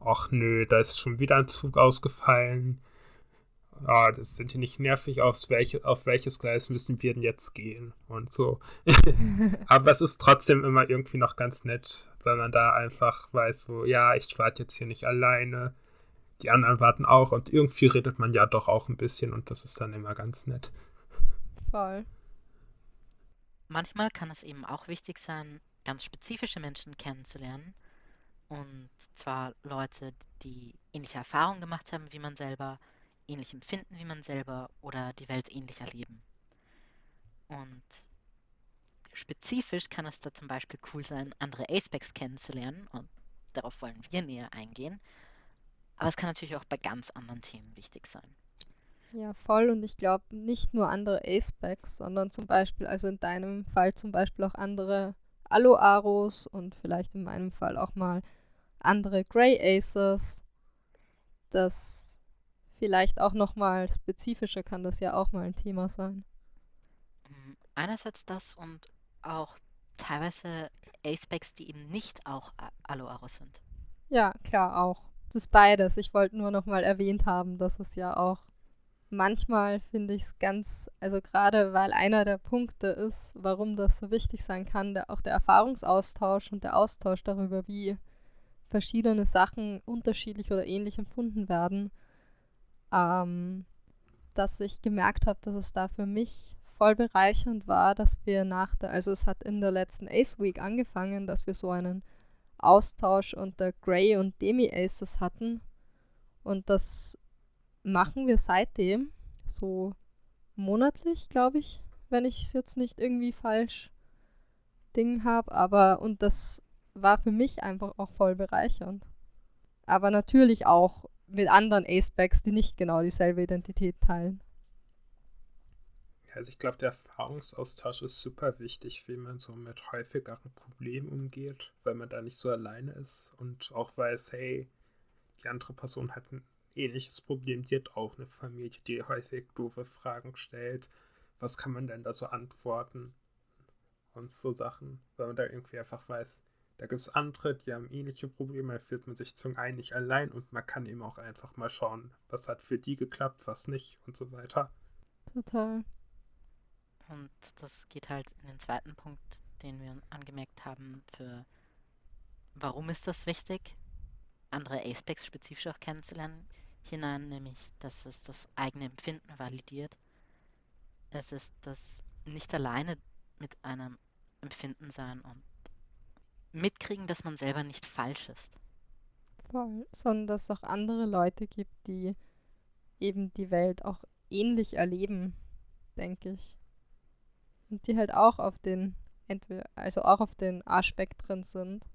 ach nö, da ist schon wieder ein Zug ausgefallen. Ah, das sind die nicht nervig, auf, welche, auf welches Gleis müssen wir denn jetzt gehen und so. Aber es ist trotzdem immer irgendwie noch ganz nett, weil man da einfach weiß, so, ja, ich warte jetzt hier nicht alleine. Die anderen warten auch und irgendwie redet man ja doch auch ein bisschen und das ist dann immer ganz nett. Voll. Manchmal kann es eben auch wichtig sein, ganz spezifische Menschen kennenzulernen. Und zwar Leute, die ähnliche Erfahrungen gemacht haben wie man selber, ähnlich empfinden wie man selber oder die Welt ähnlich erleben. Und spezifisch kann es da zum Beispiel cool sein, andere Aspects kennenzulernen und darauf wollen wir näher eingehen. Aber es kann natürlich auch bei ganz anderen Themen wichtig sein. Ja, voll. Und ich glaube, nicht nur andere A-Specs, sondern zum Beispiel, also in deinem Fall zum Beispiel auch andere Aloe-Aros und vielleicht in meinem Fall auch mal andere Grey Aces. Das vielleicht auch nochmal spezifischer kann das ja auch mal ein Thema sein. Mm, einerseits das und auch teilweise A-Specs, die eben nicht auch Aloe-Aros sind. Ja, klar, auch. Das ist beides. Ich wollte nur nochmal erwähnt haben, dass es ja auch manchmal finde ich es ganz, also gerade weil einer der Punkte ist, warum das so wichtig sein kann, der, auch der Erfahrungsaustausch und der Austausch darüber, wie verschiedene Sachen unterschiedlich oder ähnlich empfunden werden, ähm, dass ich gemerkt habe, dass es da für mich voll bereichernd war, dass wir nach der, also es hat in der letzten Ace Week angefangen, dass wir so einen Austausch unter Grey und Demi Aces hatten und das machen wir seitdem so monatlich, glaube ich, wenn ich es jetzt nicht irgendwie falsch Ding habe. Aber und das war für mich einfach auch voll bereichernd. Aber natürlich auch mit anderen Aspects, die nicht genau dieselbe Identität teilen. Also ich glaube, der Erfahrungsaustausch ist super wichtig, wie man so mit häufigeren Problemen umgeht, weil man da nicht so alleine ist und auch weiß, hey, die andere Person hat ein ähnliches Problem. Die hat auch eine Familie, die häufig doofe Fragen stellt. Was kann man denn da so antworten? Und so Sachen, weil man da irgendwie einfach weiß, da gibt es andere, die haben ähnliche Probleme, da fühlt man sich zum einen nicht allein und man kann eben auch einfach mal schauen, was hat für die geklappt, was nicht und so weiter. Total. Und das geht halt in den zweiten Punkt, den wir angemerkt haben, für warum ist das wichtig, andere Aspects spezifisch auch kennenzulernen hinein, nämlich dass es das eigene Empfinden validiert. Es ist das nicht alleine mit einem Empfinden sein und mitkriegen, dass man selber nicht falsch ist. Voll, sondern dass es auch andere Leute gibt, die eben die Welt auch ähnlich erleben, denke ich. Und die halt auch auf den, entweder, also auch auf den A-Spektren sind.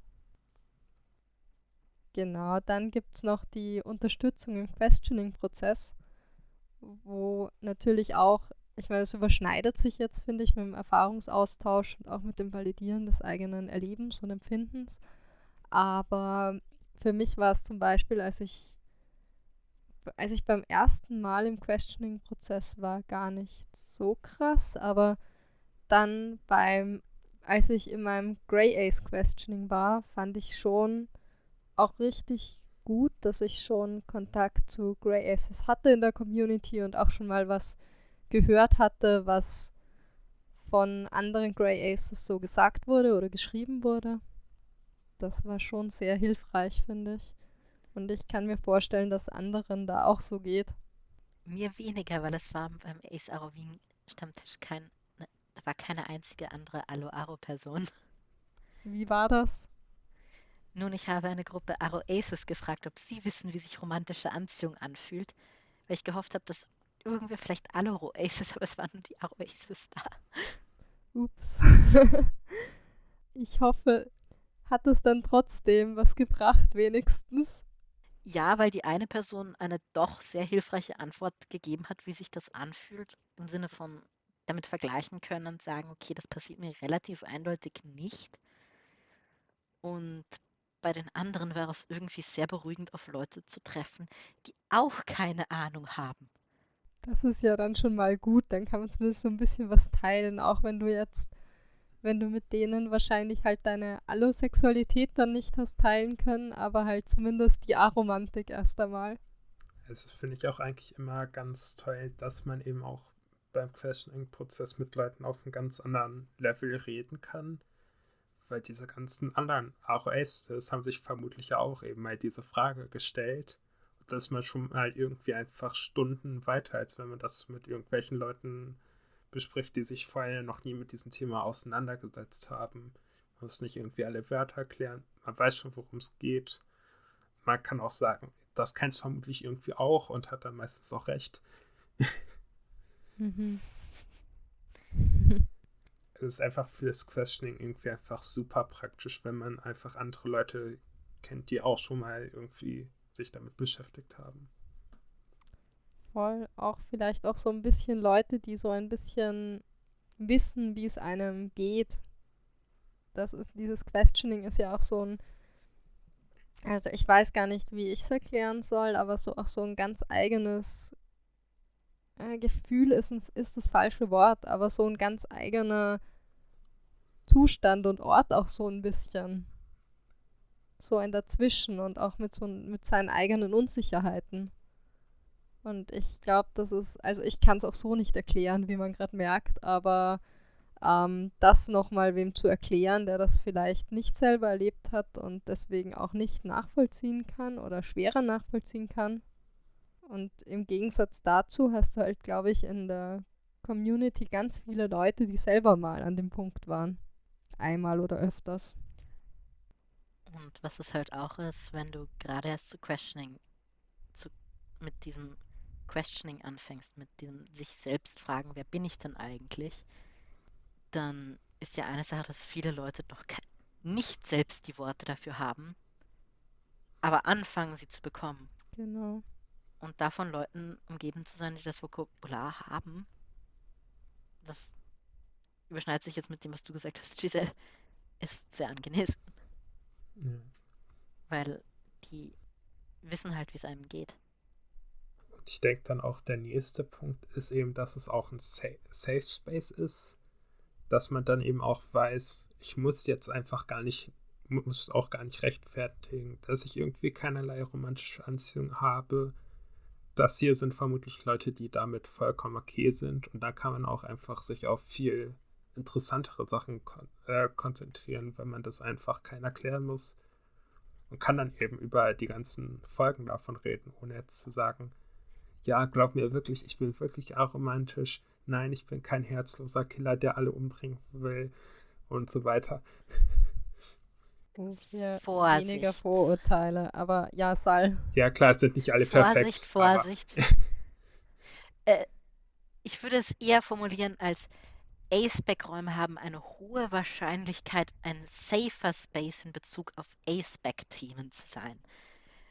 Genau, dann gibt es noch die Unterstützung im Questioning-Prozess, wo natürlich auch, ich meine, es überschneidet sich jetzt, finde ich, mit dem Erfahrungsaustausch und auch mit dem Validieren des eigenen Erlebens und Empfindens. Aber für mich war es zum Beispiel, als ich, als ich beim ersten Mal im Questioning-Prozess war, gar nicht so krass, aber dann beim, als ich in meinem Grey Ace Questioning war, fand ich schon, auch richtig gut, dass ich schon Kontakt zu Grey Aces hatte in der Community und auch schon mal was gehört hatte, was von anderen Grey Aces so gesagt wurde oder geschrieben wurde. Das war schon sehr hilfreich, finde ich. Und ich kann mir vorstellen, dass anderen da auch so geht. Mir weniger, weil es war beim Ace Arovin Stammtisch kein, ne, da war keine einzige andere Alo-Aro-Person. Wie war das? Nun, ich habe eine Gruppe Aro Aces gefragt, ob sie wissen, wie sich romantische Anziehung anfühlt, weil ich gehofft habe, dass irgendwer vielleicht alle Aces, aber es waren nur die Aces da. Ups. ich hoffe, hat es dann trotzdem was gebracht, wenigstens. Ja, weil die eine Person eine doch sehr hilfreiche Antwort gegeben hat, wie sich das anfühlt, im Sinne von damit vergleichen können und sagen, okay, das passiert mir relativ eindeutig nicht. Und bei den anderen wäre es irgendwie sehr beruhigend, auf Leute zu treffen, die auch keine Ahnung haben. Das ist ja dann schon mal gut, dann kann man zumindest so ein bisschen was teilen, auch wenn du jetzt wenn du mit denen wahrscheinlich halt deine Allosexualität dann nicht hast teilen können, aber halt zumindest die Aromantik erst einmal. Also das finde ich auch eigentlich immer ganz toll, dass man eben auch beim Questioning-Prozess mit Leuten auf einem ganz anderen Level reden kann. Weil diese ganzen anderen AOS, haben sich vermutlich auch eben mal diese Frage gestellt. Dass man schon mal irgendwie einfach Stunden weiter, als wenn man das mit irgendwelchen Leuten bespricht, die sich vorher noch nie mit diesem Thema auseinandergesetzt haben. Man muss nicht irgendwie alle Wörter erklären. Man weiß schon, worum es geht. Man kann auch sagen, das kennt es vermutlich irgendwie auch und hat dann meistens auch recht. mhm. es ist einfach fürs Questioning irgendwie einfach super praktisch, wenn man einfach andere Leute kennt, die auch schon mal irgendwie sich damit beschäftigt haben voll. Auch vielleicht auch so ein bisschen Leute, die so ein bisschen wissen, wie es einem geht. Das ist, dieses Questioning ist ja auch so ein, also ich weiß gar nicht, wie ich es erklären soll, aber so auch so ein ganz eigenes äh, Gefühl ist, ein, ist das falsche Wort, aber so ein ganz eigener Zustand und Ort auch so ein bisschen. So ein Dazwischen und auch mit so mit seinen eigenen Unsicherheiten. Und ich glaube, das ist, also ich kann es auch so nicht erklären, wie man gerade merkt, aber ähm, das nochmal wem zu erklären, der das vielleicht nicht selber erlebt hat und deswegen auch nicht nachvollziehen kann oder schwerer nachvollziehen kann. Und im Gegensatz dazu hast du halt, glaube ich, in der Community ganz viele Leute, die selber mal an dem Punkt waren. Einmal oder öfters. Und was es halt auch ist, wenn du gerade erst zu Questioning zu, mit diesem Questioning anfängst, mit dem sich selbst fragen, wer bin ich denn eigentlich, dann ist ja eine Sache, dass viele Leute noch nicht selbst die Worte dafür haben, aber anfangen sie zu bekommen. Genau. Und davon Leuten umgeben zu sein, die das Vokabular haben, das überschneidet sich jetzt mit dem, was du gesagt hast, Giselle, ist sehr angenehm. Ja. Weil die wissen halt, wie es einem geht ich denke dann auch, der nächste Punkt ist eben, dass es auch ein Safe Space ist, dass man dann eben auch weiß, ich muss jetzt einfach gar nicht, muss auch gar nicht rechtfertigen, dass ich irgendwie keinerlei romantische Anziehung habe. Das hier sind vermutlich Leute, die damit vollkommen okay sind und da kann man auch einfach sich auf viel interessantere Sachen kon äh, konzentrieren, wenn man das einfach keiner erklären muss und kann dann eben über die ganzen Folgen davon reden, ohne jetzt zu sagen, ja, glaub mir wirklich, ich bin wirklich aromantisch. Nein, ich bin kein herzloser Killer, der alle umbringen will und so weiter. Ja, weniger Vorurteile, aber ja, Sal. Ja, klar, es sind nicht alle perfekt. Vorsicht, Vorsicht. äh, ich würde es eher formulieren als A-Spec-Räume haben eine hohe Wahrscheinlichkeit, ein safer Space in Bezug auf A-Spec-Themen zu sein.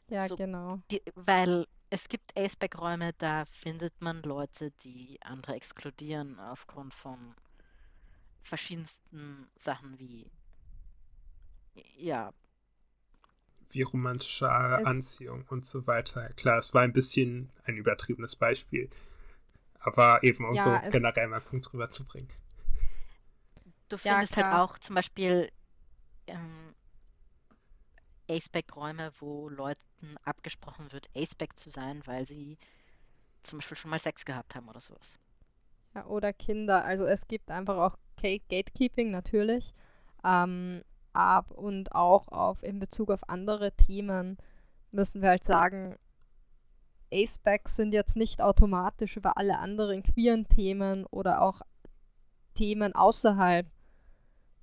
Ja, so, genau. Die, weil es gibt A-Spec-Räume, da findet man Leute, die andere exkludieren aufgrund von verschiedensten Sachen wie ja. Wie romantische es Anziehung und so weiter. Klar, es war ein bisschen ein übertriebenes Beispiel. Aber eben um ja, so generell mal einen Punkt drüber zu bringen. Du findest ja, halt auch zum Beispiel ähm, Aceback-Räume, wo Leuten abgesprochen wird, Aceback zu sein, weil sie zum Beispiel schon mal Sex gehabt haben oder sowas. Ja, oder Kinder. Also es gibt einfach auch Gatekeeping natürlich. Ähm, ab und auch auf in Bezug auf andere Themen müssen wir halt sagen, Acebacks sind jetzt nicht automatisch über alle anderen queeren Themen oder auch Themen außerhalb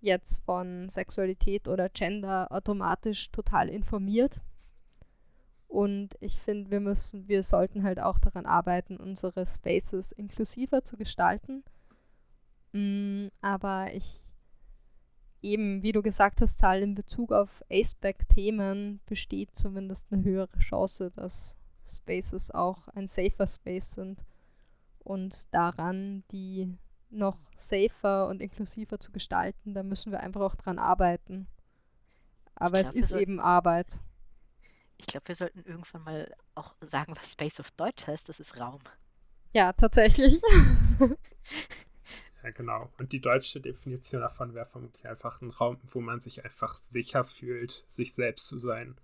jetzt von Sexualität oder Gender automatisch total informiert. Und ich finde, wir müssen, wir sollten halt auch daran arbeiten, unsere Spaces inklusiver zu gestalten. Mm, aber ich eben, wie du gesagt hast, Zahl in Bezug auf Aceback-Themen besteht zumindest eine höhere Chance, dass Spaces auch ein safer Space sind und daran, die noch safer und inklusiver zu gestalten, da müssen wir einfach auch dran arbeiten. Aber glaub, es ist eben Arbeit. Ich glaube, wir sollten irgendwann mal auch sagen, was Space auf Deutsch heißt. Das ist Raum. Ja, tatsächlich. ja, genau. Und die deutsche Definition davon wäre vermutlich einfach ein Raum, wo man sich einfach sicher fühlt, sich selbst zu sein.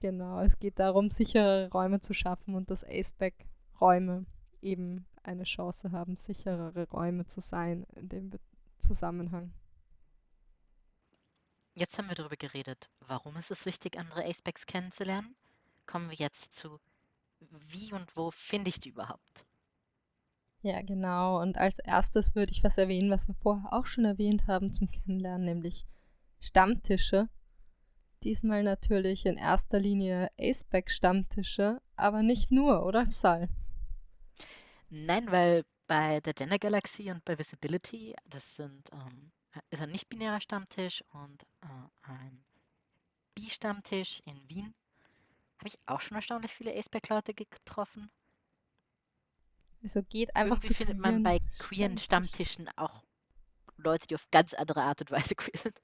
Genau, es geht darum, sichere Räume zu schaffen und dass Aceback-Räume eben eine Chance haben, sicherere Räume zu sein in dem Zusammenhang. Jetzt haben wir darüber geredet, warum ist es wichtig, andere Acebacks kennenzulernen. Kommen wir jetzt zu, wie und wo finde ich die überhaupt? Ja, genau. Und als erstes würde ich was erwähnen, was wir vorher auch schon erwähnt haben zum Kennenlernen, nämlich Stammtische. Diesmal natürlich in erster Linie Aceback-Stammtische, aber nicht nur, oder Sal? Nein, weil bei der Gender Galaxy und bei Visibility, das sind ähm, ist ein nicht-binärer Stammtisch und äh, ein Bi-Stammtisch in Wien. Habe ich auch schon erstaunlich viele Aceback-Leute getroffen. Also geht einfach Irgendwie findet man bei queeren Stammtischen auch Leute, die auf ganz andere Art und Weise queer sind.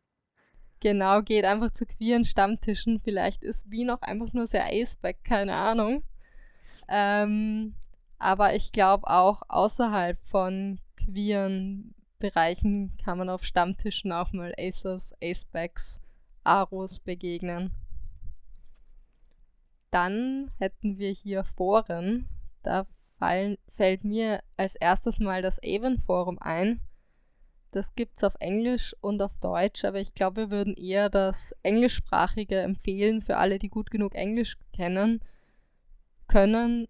Genau, geht einfach zu queeren Stammtischen. Vielleicht ist Wien auch einfach nur sehr Aceback, keine Ahnung. Ähm, aber ich glaube auch außerhalb von queeren Bereichen kann man auf Stammtischen auch mal Acers, Acebacks, Aros begegnen. Dann hätten wir hier Foren. Da fallen, fällt mir als erstes mal das Avon Forum ein. Das gibt es auf Englisch und auf Deutsch, aber ich glaube, wir würden eher das Englischsprachige empfehlen für alle, die gut genug Englisch kennen können.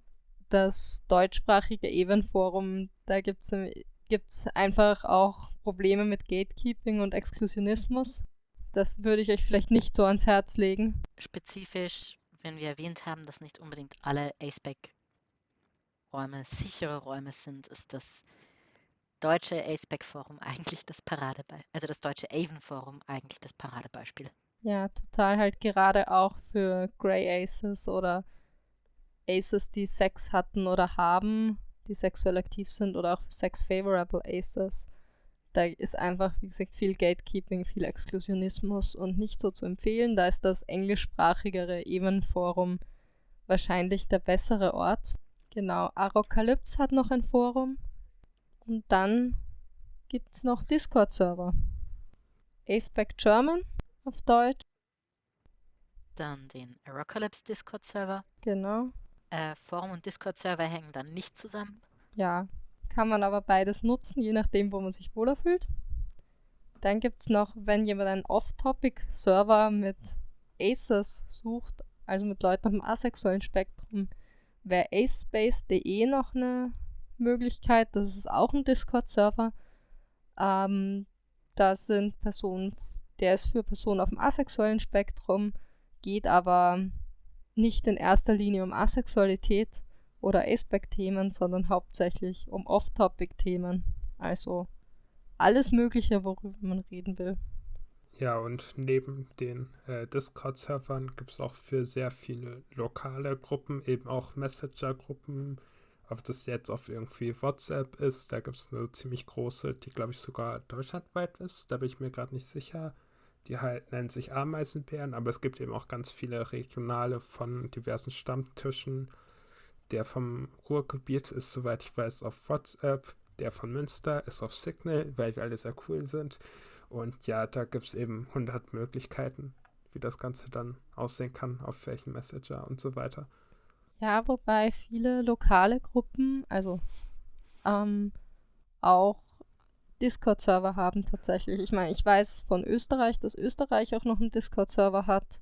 Das deutschsprachige Avon Forum, da gibt es es einfach auch Probleme mit Gatekeeping und Exklusionismus. Das würde ich euch vielleicht nicht so ans Herz legen. Spezifisch, wenn wir erwähnt haben, dass nicht unbedingt alle ACEPAC-Räume sichere Räume sind, ist das deutsche ACEPAC-Forum eigentlich das Paradebeispiel, also das deutsche Avon-Forum eigentlich das Paradebeispiel. Ja, total halt gerade auch für Grey Aces oder Aces, die Sex hatten oder haben, die sexuell aktiv sind oder auch Sex-Favorable Aces. Da ist einfach, wie gesagt, viel Gatekeeping, viel Exklusionismus und nicht so zu empfehlen. Da ist das englischsprachigere Even-Forum wahrscheinlich der bessere Ort. Genau, Arocalypse hat noch ein Forum. Und dann gibt es noch Discord-Server. Aceback German auf Deutsch. Dann den Arocalypse Discord-Server. Genau äh, Forum und Discord-Server hängen dann nicht zusammen. Ja, kann man aber beides nutzen, je nachdem, wo man sich wohler fühlt. Dann gibt es noch, wenn jemand einen Off-Topic-Server mit Aces sucht, also mit Leuten auf dem asexuellen Spektrum, wäre acespace.de noch eine Möglichkeit. Das ist auch ein Discord-Server. Ähm, da sind Personen, der ist für Personen auf dem asexuellen Spektrum, geht aber nicht in erster Linie um Asexualität oder Aspect-Themen, sondern hauptsächlich um Off-Topic-Themen. Also alles Mögliche, worüber man reden will. Ja, und neben den äh, Discord-Servern gibt es auch für sehr viele lokale Gruppen, eben auch Messenger-Gruppen. Ob das jetzt auf irgendwie WhatsApp ist, da gibt es eine ziemlich große, die glaube ich sogar deutschlandweit ist. Da bin ich mir gerade nicht sicher die halt nennen sich Ameisenbären, aber es gibt eben auch ganz viele regionale von diversen Stammtischen. Der vom Ruhrgebiet ist, soweit ich weiß, auf WhatsApp. Der von Münster ist auf Signal, weil wir alle sehr cool sind. Und ja, da gibt es eben 100 Möglichkeiten. wie das Ganze dann aussehen kann, auf welchen Messenger und so weiter. Ja, wobei viele lokale Gruppen, also ähm, auch Discord-Server haben tatsächlich. Ich meine, ich weiß von Österreich, dass Österreich auch noch einen Discord-Server hat,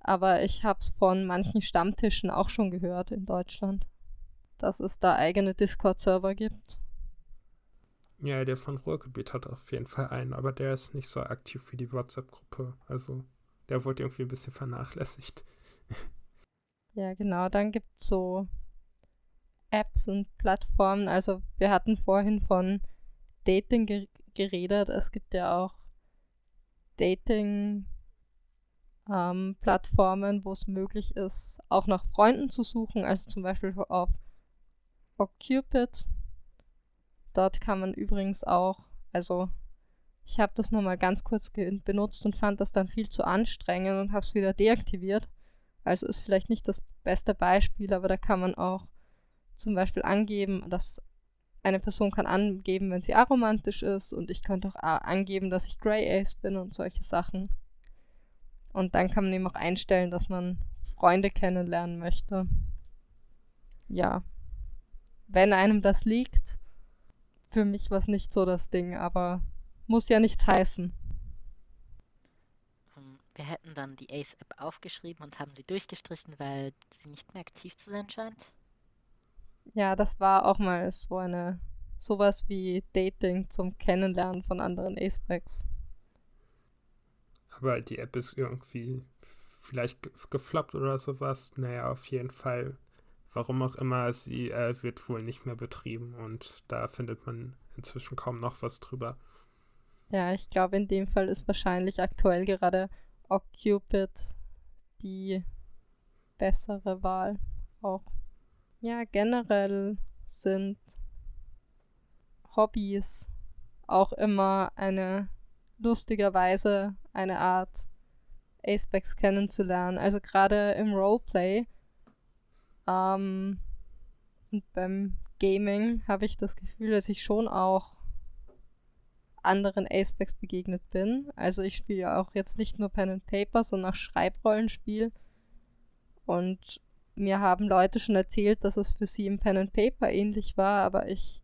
aber ich habe es von manchen Stammtischen auch schon gehört in Deutschland, dass es da eigene Discord-Server gibt. Ja, der von Ruhrgebiet hat auf jeden Fall einen, aber der ist nicht so aktiv wie die WhatsApp-Gruppe. Also der wurde irgendwie ein bisschen vernachlässigt. Ja, genau. Dann gibt es so Apps und Plattformen. Also wir hatten vorhin von Dating ge geredet. Es gibt ja auch Dating ähm, Plattformen, wo es möglich ist, auch nach Freunden zu suchen. Also zum Beispiel auf OkCupid. Dort kann man übrigens auch, also ich habe das nur mal ganz kurz benutzt und fand das dann viel zu anstrengend und habe es wieder deaktiviert. Also ist vielleicht nicht das beste Beispiel, aber da kann man auch zum Beispiel angeben, dass eine Person kann angeben, wenn sie aromantisch ist und ich könnte auch angeben, dass ich Grey Ace bin und solche Sachen. Und dann kann man eben auch einstellen, dass man Freunde kennenlernen möchte. Ja. Wenn einem das liegt, für mich war es nicht so das Ding, aber muss ja nichts heißen. Ähm, wir hätten dann die Ace-App aufgeschrieben und haben sie durchgestrichen, weil sie nicht mehr aktiv zu sein scheint. Ja, das war auch mal so eine sowas wie Dating zum Kennenlernen von anderen Acebacks. Aber die App ist irgendwie vielleicht gefloppt oder sowas. Naja, auf jeden Fall Warum auch immer, sie äh, wird wohl nicht mehr betrieben und da findet man inzwischen kaum noch was drüber. Ja, ich glaube, in dem Fall ist wahrscheinlich aktuell gerade Occupid die bessere Wahl auch. Ja, generell sind Hobbys auch immer eine lustigerweise eine Art Acebacks kennenzulernen. Also gerade im Roleplay ähm, und beim Gaming habe ich das Gefühl, dass ich schon auch anderen Acebacks begegnet bin. Also ich spiele ja auch jetzt nicht nur Pen and Paper, sondern auch Schreibrollenspiel. Und mir haben Leute schon erzählt, dass es für sie im Pen and Paper ähnlich war, aber ich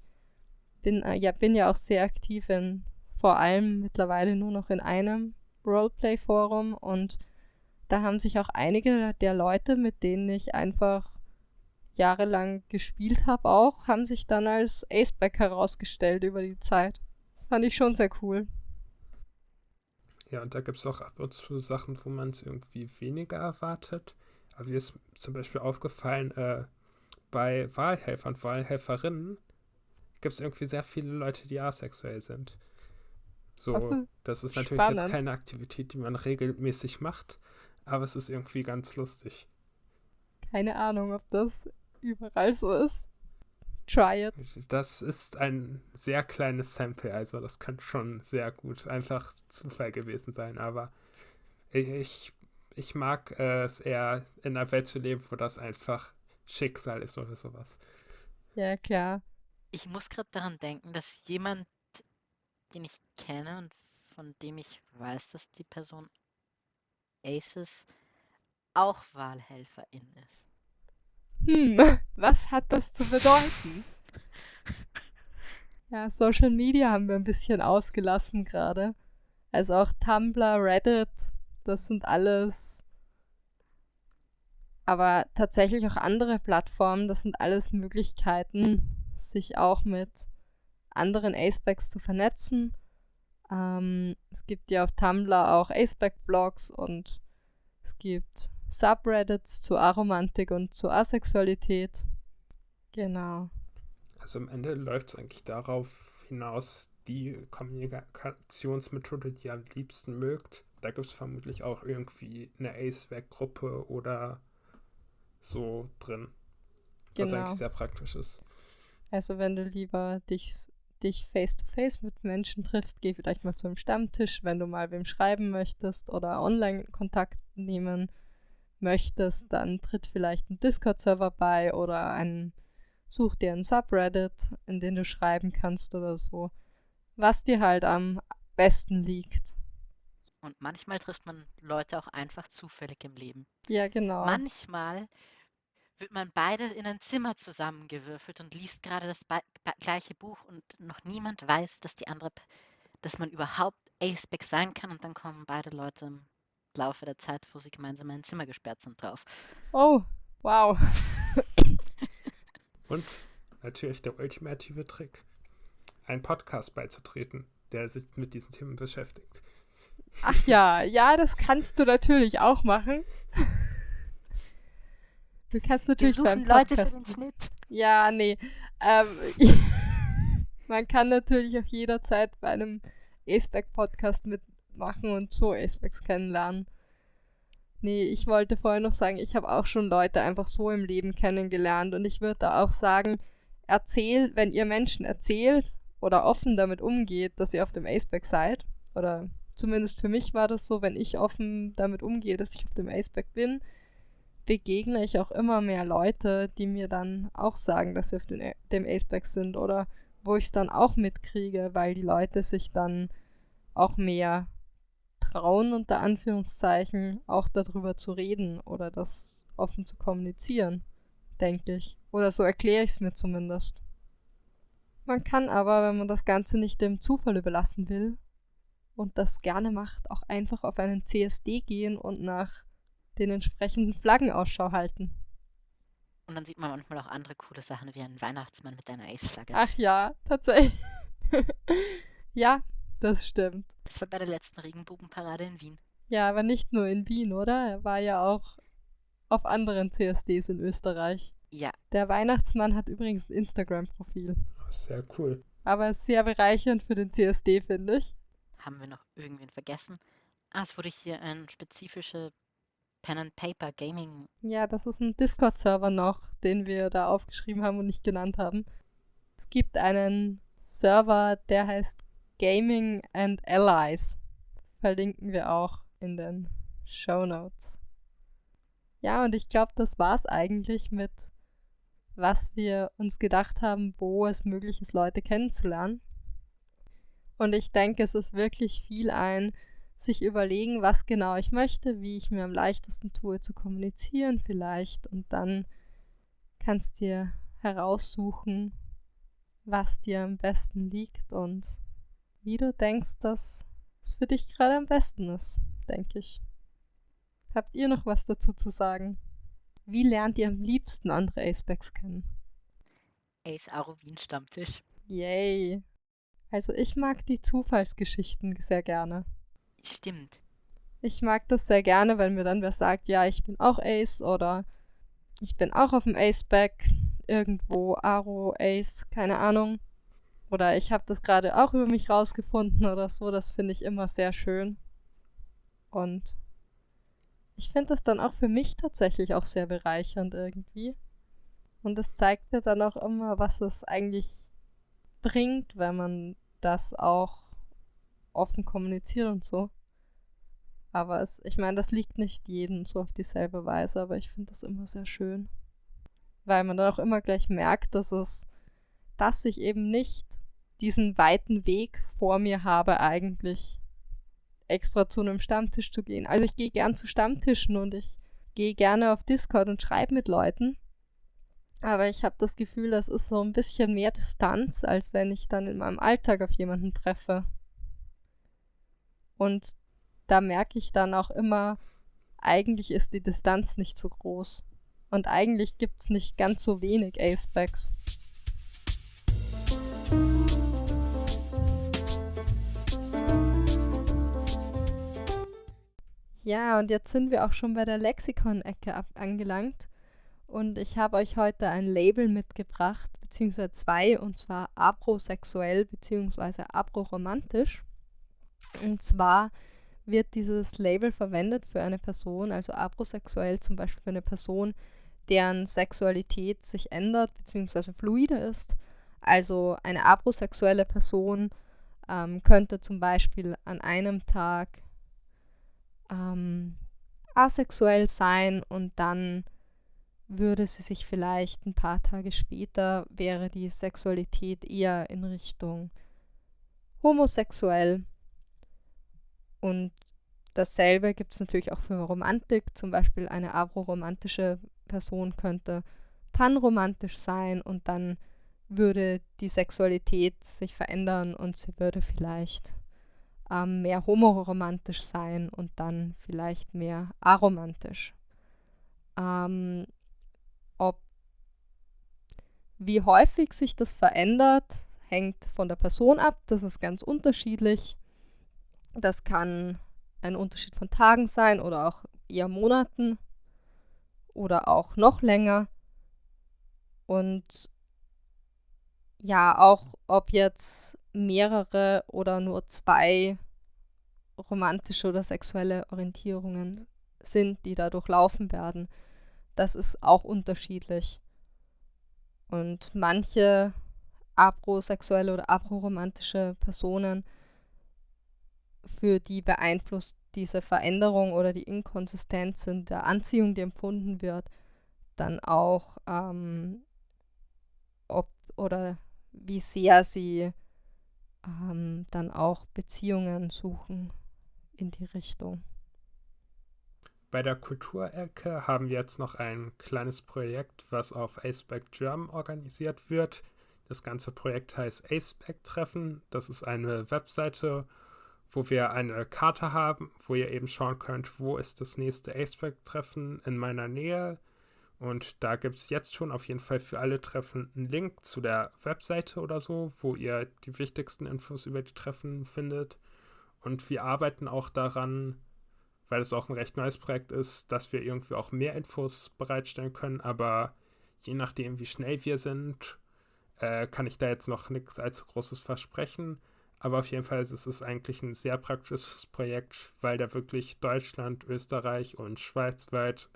bin äh, ja, bin ja auch sehr aktiv in vor allem mittlerweile nur noch in einem Roleplay-Forum und da haben sich auch einige der Leute, mit denen ich einfach jahrelang gespielt habe, auch, haben sich dann als Aceback herausgestellt über die Zeit. Das fand ich schon sehr cool. Ja, und da gibt es auch ab und zu Sachen, wo man es irgendwie weniger erwartet. Aber mir ist zum Beispiel aufgefallen, äh, bei Wahlhelfern und Wahlhelferinnen gibt es irgendwie sehr viele Leute, die asexuell sind. So, das ist, das ist natürlich spannend. jetzt keine Aktivität, die man regelmäßig macht, aber es ist irgendwie ganz lustig. Keine Ahnung, ob das überall so ist. Try it. Das ist ein sehr kleines Sample, also das kann schon sehr gut einfach Zufall gewesen sein, aber ich, ich mag es eher in einer Welt zu leben, wo das einfach Schicksal ist oder sowas. Ja, klar. Ich muss gerade daran denken, dass jemand, den ich kenne und von dem ich weiß, dass die Person Aces auch Wahlhelferin ist. Hm, was hat das zu bedeuten? ja, Social Media haben wir ein bisschen ausgelassen gerade. Also auch Tumblr, Reddit, das sind alles. Aber tatsächlich auch andere Plattformen, das sind alles Möglichkeiten, sich auch mit anderen Acebacks zu vernetzen. Ähm, es gibt ja auf Tumblr auch Aceback-Blogs und es gibt Subreddits zu Aromantik und zu Asexualität. Genau. Also am Ende läuft es eigentlich darauf hinaus, die Kommunikationsmethode, die ihr am liebsten mögt. Da gibt es vermutlich auch irgendwie eine Aceback-Gruppe oder so drin. Genau. Was eigentlich sehr praktisch ist. Also wenn du lieber dich dich face-to-face -face mit Menschen triffst, geh vielleicht mal zu einem Stammtisch, wenn du mal wem schreiben möchtest oder online Kontakt nehmen möchtest, dann tritt vielleicht ein Discord-Server bei oder ein, such dir ein Subreddit, in den du schreiben kannst oder so. Was dir halt am besten liegt. Und manchmal trifft man Leute auch einfach zufällig im Leben. Ja, genau. Manchmal wird man beide in ein Zimmer zusammengewürfelt und liest gerade das gleiche Buch und noch niemand weiß, dass die andere, P- dass man überhaupt Aceback sein kann und dann kommen beide Leute im Laufe der Zeit, wo sie gemeinsam in ein Zimmer gesperrt sind, drauf. Oh, wow. Und natürlich der ultimative Trick, einen Podcast beizutreten, der sich mit diesen Themen beschäftigt. Ach ja, ja, das kannst du natürlich auch machen. Du kannst Wir natürlich beim suchen Leute für den Schnitt. Ja, nee. Ähm, man kann natürlich auch jederzeit bei einem Aceback-Podcast mitmachen und so Acebacks kennenlernen. Nee, ich wollte vorher noch sagen, ich habe auch schon Leute einfach so im Leben kennengelernt und ich würde da auch sagen, erzählt, wenn ihr Menschen erzählt oder offen damit umgeht, dass ihr auf dem Aceback seid, oder zumindest für mich war das so, wenn ich offen damit umgehe, dass ich auf dem Aceback bin, begegne ich auch immer mehr Leute, die mir dann auch sagen, dass sie auf den, dem Aceback sind oder wo ich es dann auch mitkriege, weil die Leute sich dann auch mehr trauen, unter Anführungszeichen, auch darüber zu reden oder das offen zu kommunizieren, denke ich. Oder so erkläre ich es mir zumindest. Man kann aber, wenn man das Ganze nicht dem Zufall überlassen will und das gerne macht, auch einfach auf einen CSD gehen und nach den entsprechenden Flaggen Ausschau halten. Und dann sieht man manchmal auch andere coole Sachen wie einen Weihnachtsmann mit einer Ace-Flagge. Ach ja, tatsächlich. ja, das stimmt. Das war bei der letzten Regenbogenparade in Wien. Ja, aber nicht nur in Wien, oder? Er war ja auch auf anderen CSDs in Österreich. Ja, Der Weihnachtsmann hat übrigens ein Instagram-Profil. Sehr cool. Aber sehr bereichernd für den CSD, finde ich. Haben wir noch irgendwen vergessen? Ah, es wurde hier ein spezifische Pen and Paper Gaming. Ja, das ist ein Discord-Server noch, den wir da aufgeschrieben haben und nicht genannt haben. Es gibt einen Server, der heißt Gaming and Allies. Verlinken wir auch in den Show Notes. Ja, und ich glaube, das war's eigentlich mit, was wir uns gedacht haben, wo es möglich ist, Leute kennenzulernen. Und ich denke, es ist wirklich viel ein, sich überlegen, was genau ich möchte, wie ich mir am leichtesten tue zu kommunizieren vielleicht und dann kannst dir heraussuchen, was dir am besten liegt und wie du denkst, dass es für dich gerade am besten ist, denke ich. Habt ihr noch was dazu zu sagen? Wie lernt ihr am liebsten andere Acebacks kennen? Ace Aro Wien Stammtisch. Yay! Also ich mag die Zufallsgeschichten sehr gerne. Stimmt. Ich mag das sehr gerne, wenn mir dann wer sagt, ja, ich bin auch Ace oder ich bin auch auf dem Ace-Back irgendwo, Aro, Ace, keine Ahnung. Oder ich habe das gerade auch über mich rausgefunden oder so. Das finde ich immer sehr schön. Und ich finde das dann auch für mich tatsächlich auch sehr bereichernd irgendwie. Und es zeigt mir dann auch immer, was es eigentlich bringt, wenn man das auch offen kommuniziert und so. Aber es, ich meine, das liegt nicht jedem so auf dieselbe Weise, aber ich finde das immer sehr schön. Weil man dann auch immer gleich merkt, dass es, dass ich eben nicht diesen weiten Weg vor mir habe, eigentlich extra zu einem Stammtisch zu gehen. Also ich gehe gern zu Stammtischen und ich gehe gerne auf Discord und schreibe mit Leuten. Aber ich habe das Gefühl, das ist so ein bisschen mehr Distanz, als wenn ich dann in meinem Alltag auf jemanden treffe. Und da merke ich dann auch immer, eigentlich ist die Distanz nicht so groß. Und eigentlich gibt es nicht ganz so wenig Acebacks. Ja, und jetzt sind wir auch schon bei der Lexikon-Ecke angelangt. Und ich habe euch heute ein Label mitgebracht, beziehungsweise zwei, und zwar abrosexuell beziehungsweise abroromantisch. Und zwar wird dieses Label verwendet für eine Person, also abrosexuell zum Beispiel für eine Person, deren Sexualität sich ändert beziehungsweise fluide ist. Also eine abrosexuelle Person ähm, könnte zum Beispiel an einem Tag ähm, asexuell sein und dann würde sie sich vielleicht ein paar Tage später, wäre die Sexualität eher in Richtung homosexuell und dasselbe gibt es natürlich auch für Romantik. Zum Beispiel eine abroromantische Person könnte panromantisch sein und dann würde die Sexualität sich verändern und sie würde vielleicht ähm, mehr homoromantisch sein und dann vielleicht mehr aromantisch. Ähm, wie häufig sich das verändert, hängt von der Person ab. Das ist ganz unterschiedlich. Das kann ein Unterschied von Tagen sein oder auch eher Monaten oder auch noch länger. Und ja, auch ob jetzt mehrere oder nur zwei romantische oder sexuelle Orientierungen sind, die da durchlaufen werden, das ist auch unterschiedlich. Und manche abrosexuelle oder abroromantische Personen, für die beeinflusst diese Veränderung oder die Inkonsistenz in der Anziehung, die empfunden wird, dann auch, ähm, ob oder wie sehr sie ähm, dann auch Beziehungen suchen in die Richtung. Bei der Kulturecke haben wir jetzt noch ein kleines Projekt, was auf Aceback German organisiert wird. Das ganze Projekt heißt Aceback Treffen. Das ist eine Webseite, wo wir eine Karte haben, wo ihr eben schauen könnt, wo ist das nächste Aceback Treffen in meiner Nähe. Und da gibt es jetzt schon auf jeden Fall für alle Treffen einen Link zu der Webseite oder so, wo ihr die wichtigsten Infos über die Treffen findet. Und wir arbeiten auch daran, weil es auch ein recht neues Projekt ist, dass wir irgendwie auch mehr Infos bereitstellen können. Aber je nachdem, wie schnell wir sind, äh, kann ich da jetzt noch nichts allzu Großes versprechen. Aber auf jeden Fall ist es eigentlich ein sehr praktisches Projekt, weil da wirklich Deutschland, Österreich und Schweiz weit,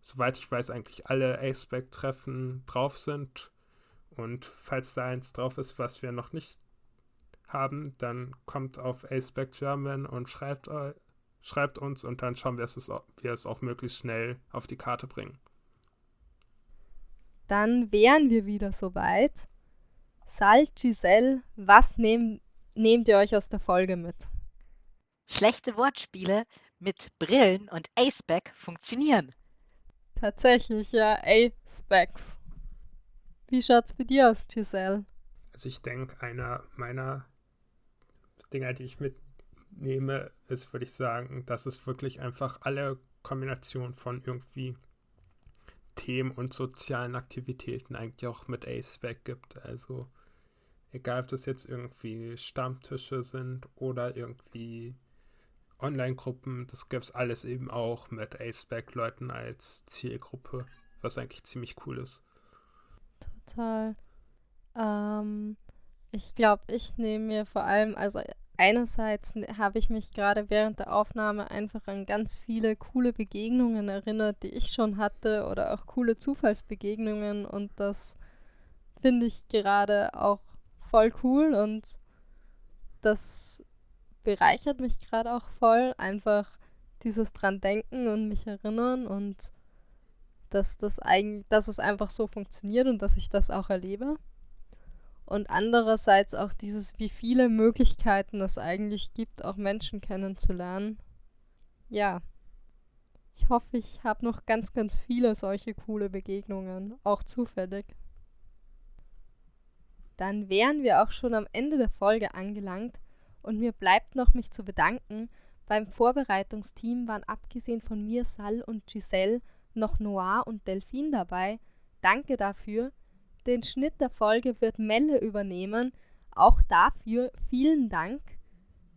soweit ich weiß, eigentlich alle ACEBAC-Treffen drauf sind. Und falls da eins drauf ist, was wir noch nicht haben, dann kommt auf ACEBAC German und schreibt schreibt uns und dann schauen wir, dass wir es auch möglichst schnell auf die Karte bringen. Dann wären wir wieder soweit. Sal, Giselle, was nehm, nehmt ihr euch aus der Folge mit? Schlechte Wortspiele mit Brillen und Aceback funktionieren. Tatsächlich, ja, A-Specs. Wie schaut's bei dir aus, Giselle? Also ich denke, einer meiner Dinger, die ich mit nehme, ist, würde ich sagen, dass es wirklich einfach alle Kombinationen von irgendwie Themen und sozialen Aktivitäten eigentlich auch mit Aceback gibt. Also egal, ob das jetzt irgendwie Stammtische sind oder irgendwie Online-Gruppen, das gibt es alles eben auch mit Aceback-Leuten als Zielgruppe, was eigentlich ziemlich cool ist. Total. Ähm, ich glaube, ich nehme mir vor allem, also einerseits habe ich mich gerade während der Aufnahme einfach an ganz viele coole Begegnungen erinnert, die ich schon hatte oder auch coole Zufallsbegegnungen. Und das finde ich gerade auch voll cool und das bereichert mich gerade auch voll, einfach dieses dran denken und mich erinnern und dass das eigentlich, dass es einfach so funktioniert und dass ich das auch erlebe und andererseits auch dieses, wie viele Möglichkeiten es eigentlich gibt, auch Menschen kennenzulernen. Ja, ich hoffe, ich habe noch ganz, ganz viele solche coole Begegnungen, auch zufällig. Dann wären wir auch schon am Ende der Folge angelangt und mir bleibt noch mich zu bedanken. Beim Vorbereitungsteam waren abgesehen von mir Sal und Giselle noch Noir und Delphine dabei. Danke dafür. Den Schnitt der Folge wird Melle übernehmen. Auch dafür vielen Dank.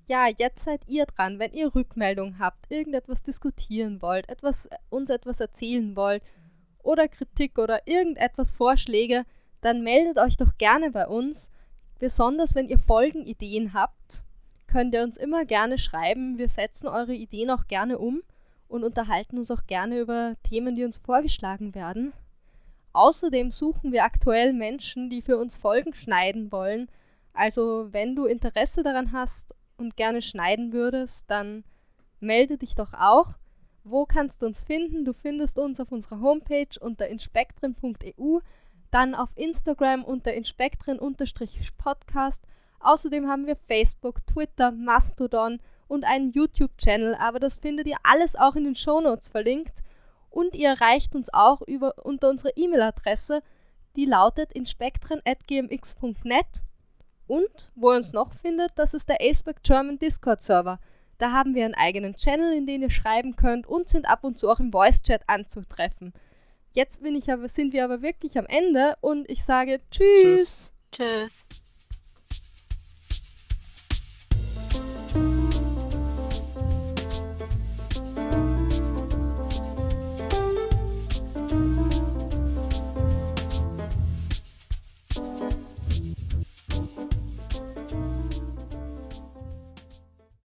Ja, jetzt seid ihr dran, wenn ihr Rückmeldung habt, irgendetwas diskutieren wollt, etwas, uns etwas erzählen wollt oder Kritik oder irgendetwas Vorschläge, dann meldet euch doch gerne bei uns. Besonders wenn ihr Folgenideen habt, könnt ihr uns immer gerne schreiben. Wir setzen eure Ideen auch gerne um und unterhalten uns auch gerne über Themen, die uns vorgeschlagen werden. Außerdem suchen wir aktuell Menschen, die für uns Folgen schneiden wollen. Also wenn du Interesse daran hast und gerne schneiden würdest, dann melde dich doch auch. Wo kannst du uns finden? Du findest uns auf unserer Homepage unter inspektren.eu, dann auf Instagram unter inspektren-podcast. Außerdem haben wir Facebook, Twitter, Mastodon und einen YouTube-Channel, aber das findet ihr alles auch in den Shownotes verlinkt. Und ihr erreicht uns auch über, unter unserer E-Mail-Adresse, die lautet inspektren.gmx.net. Und wo ihr uns noch findet, das ist der Aceback German Discord-Server. Da haben wir einen eigenen Channel, in den ihr schreiben könnt und sind ab und zu auch im Voice-Chat anzutreffen. Jetzt bin ich aber, sind wir aber wirklich am Ende und ich sage Tschüss. Tschüss.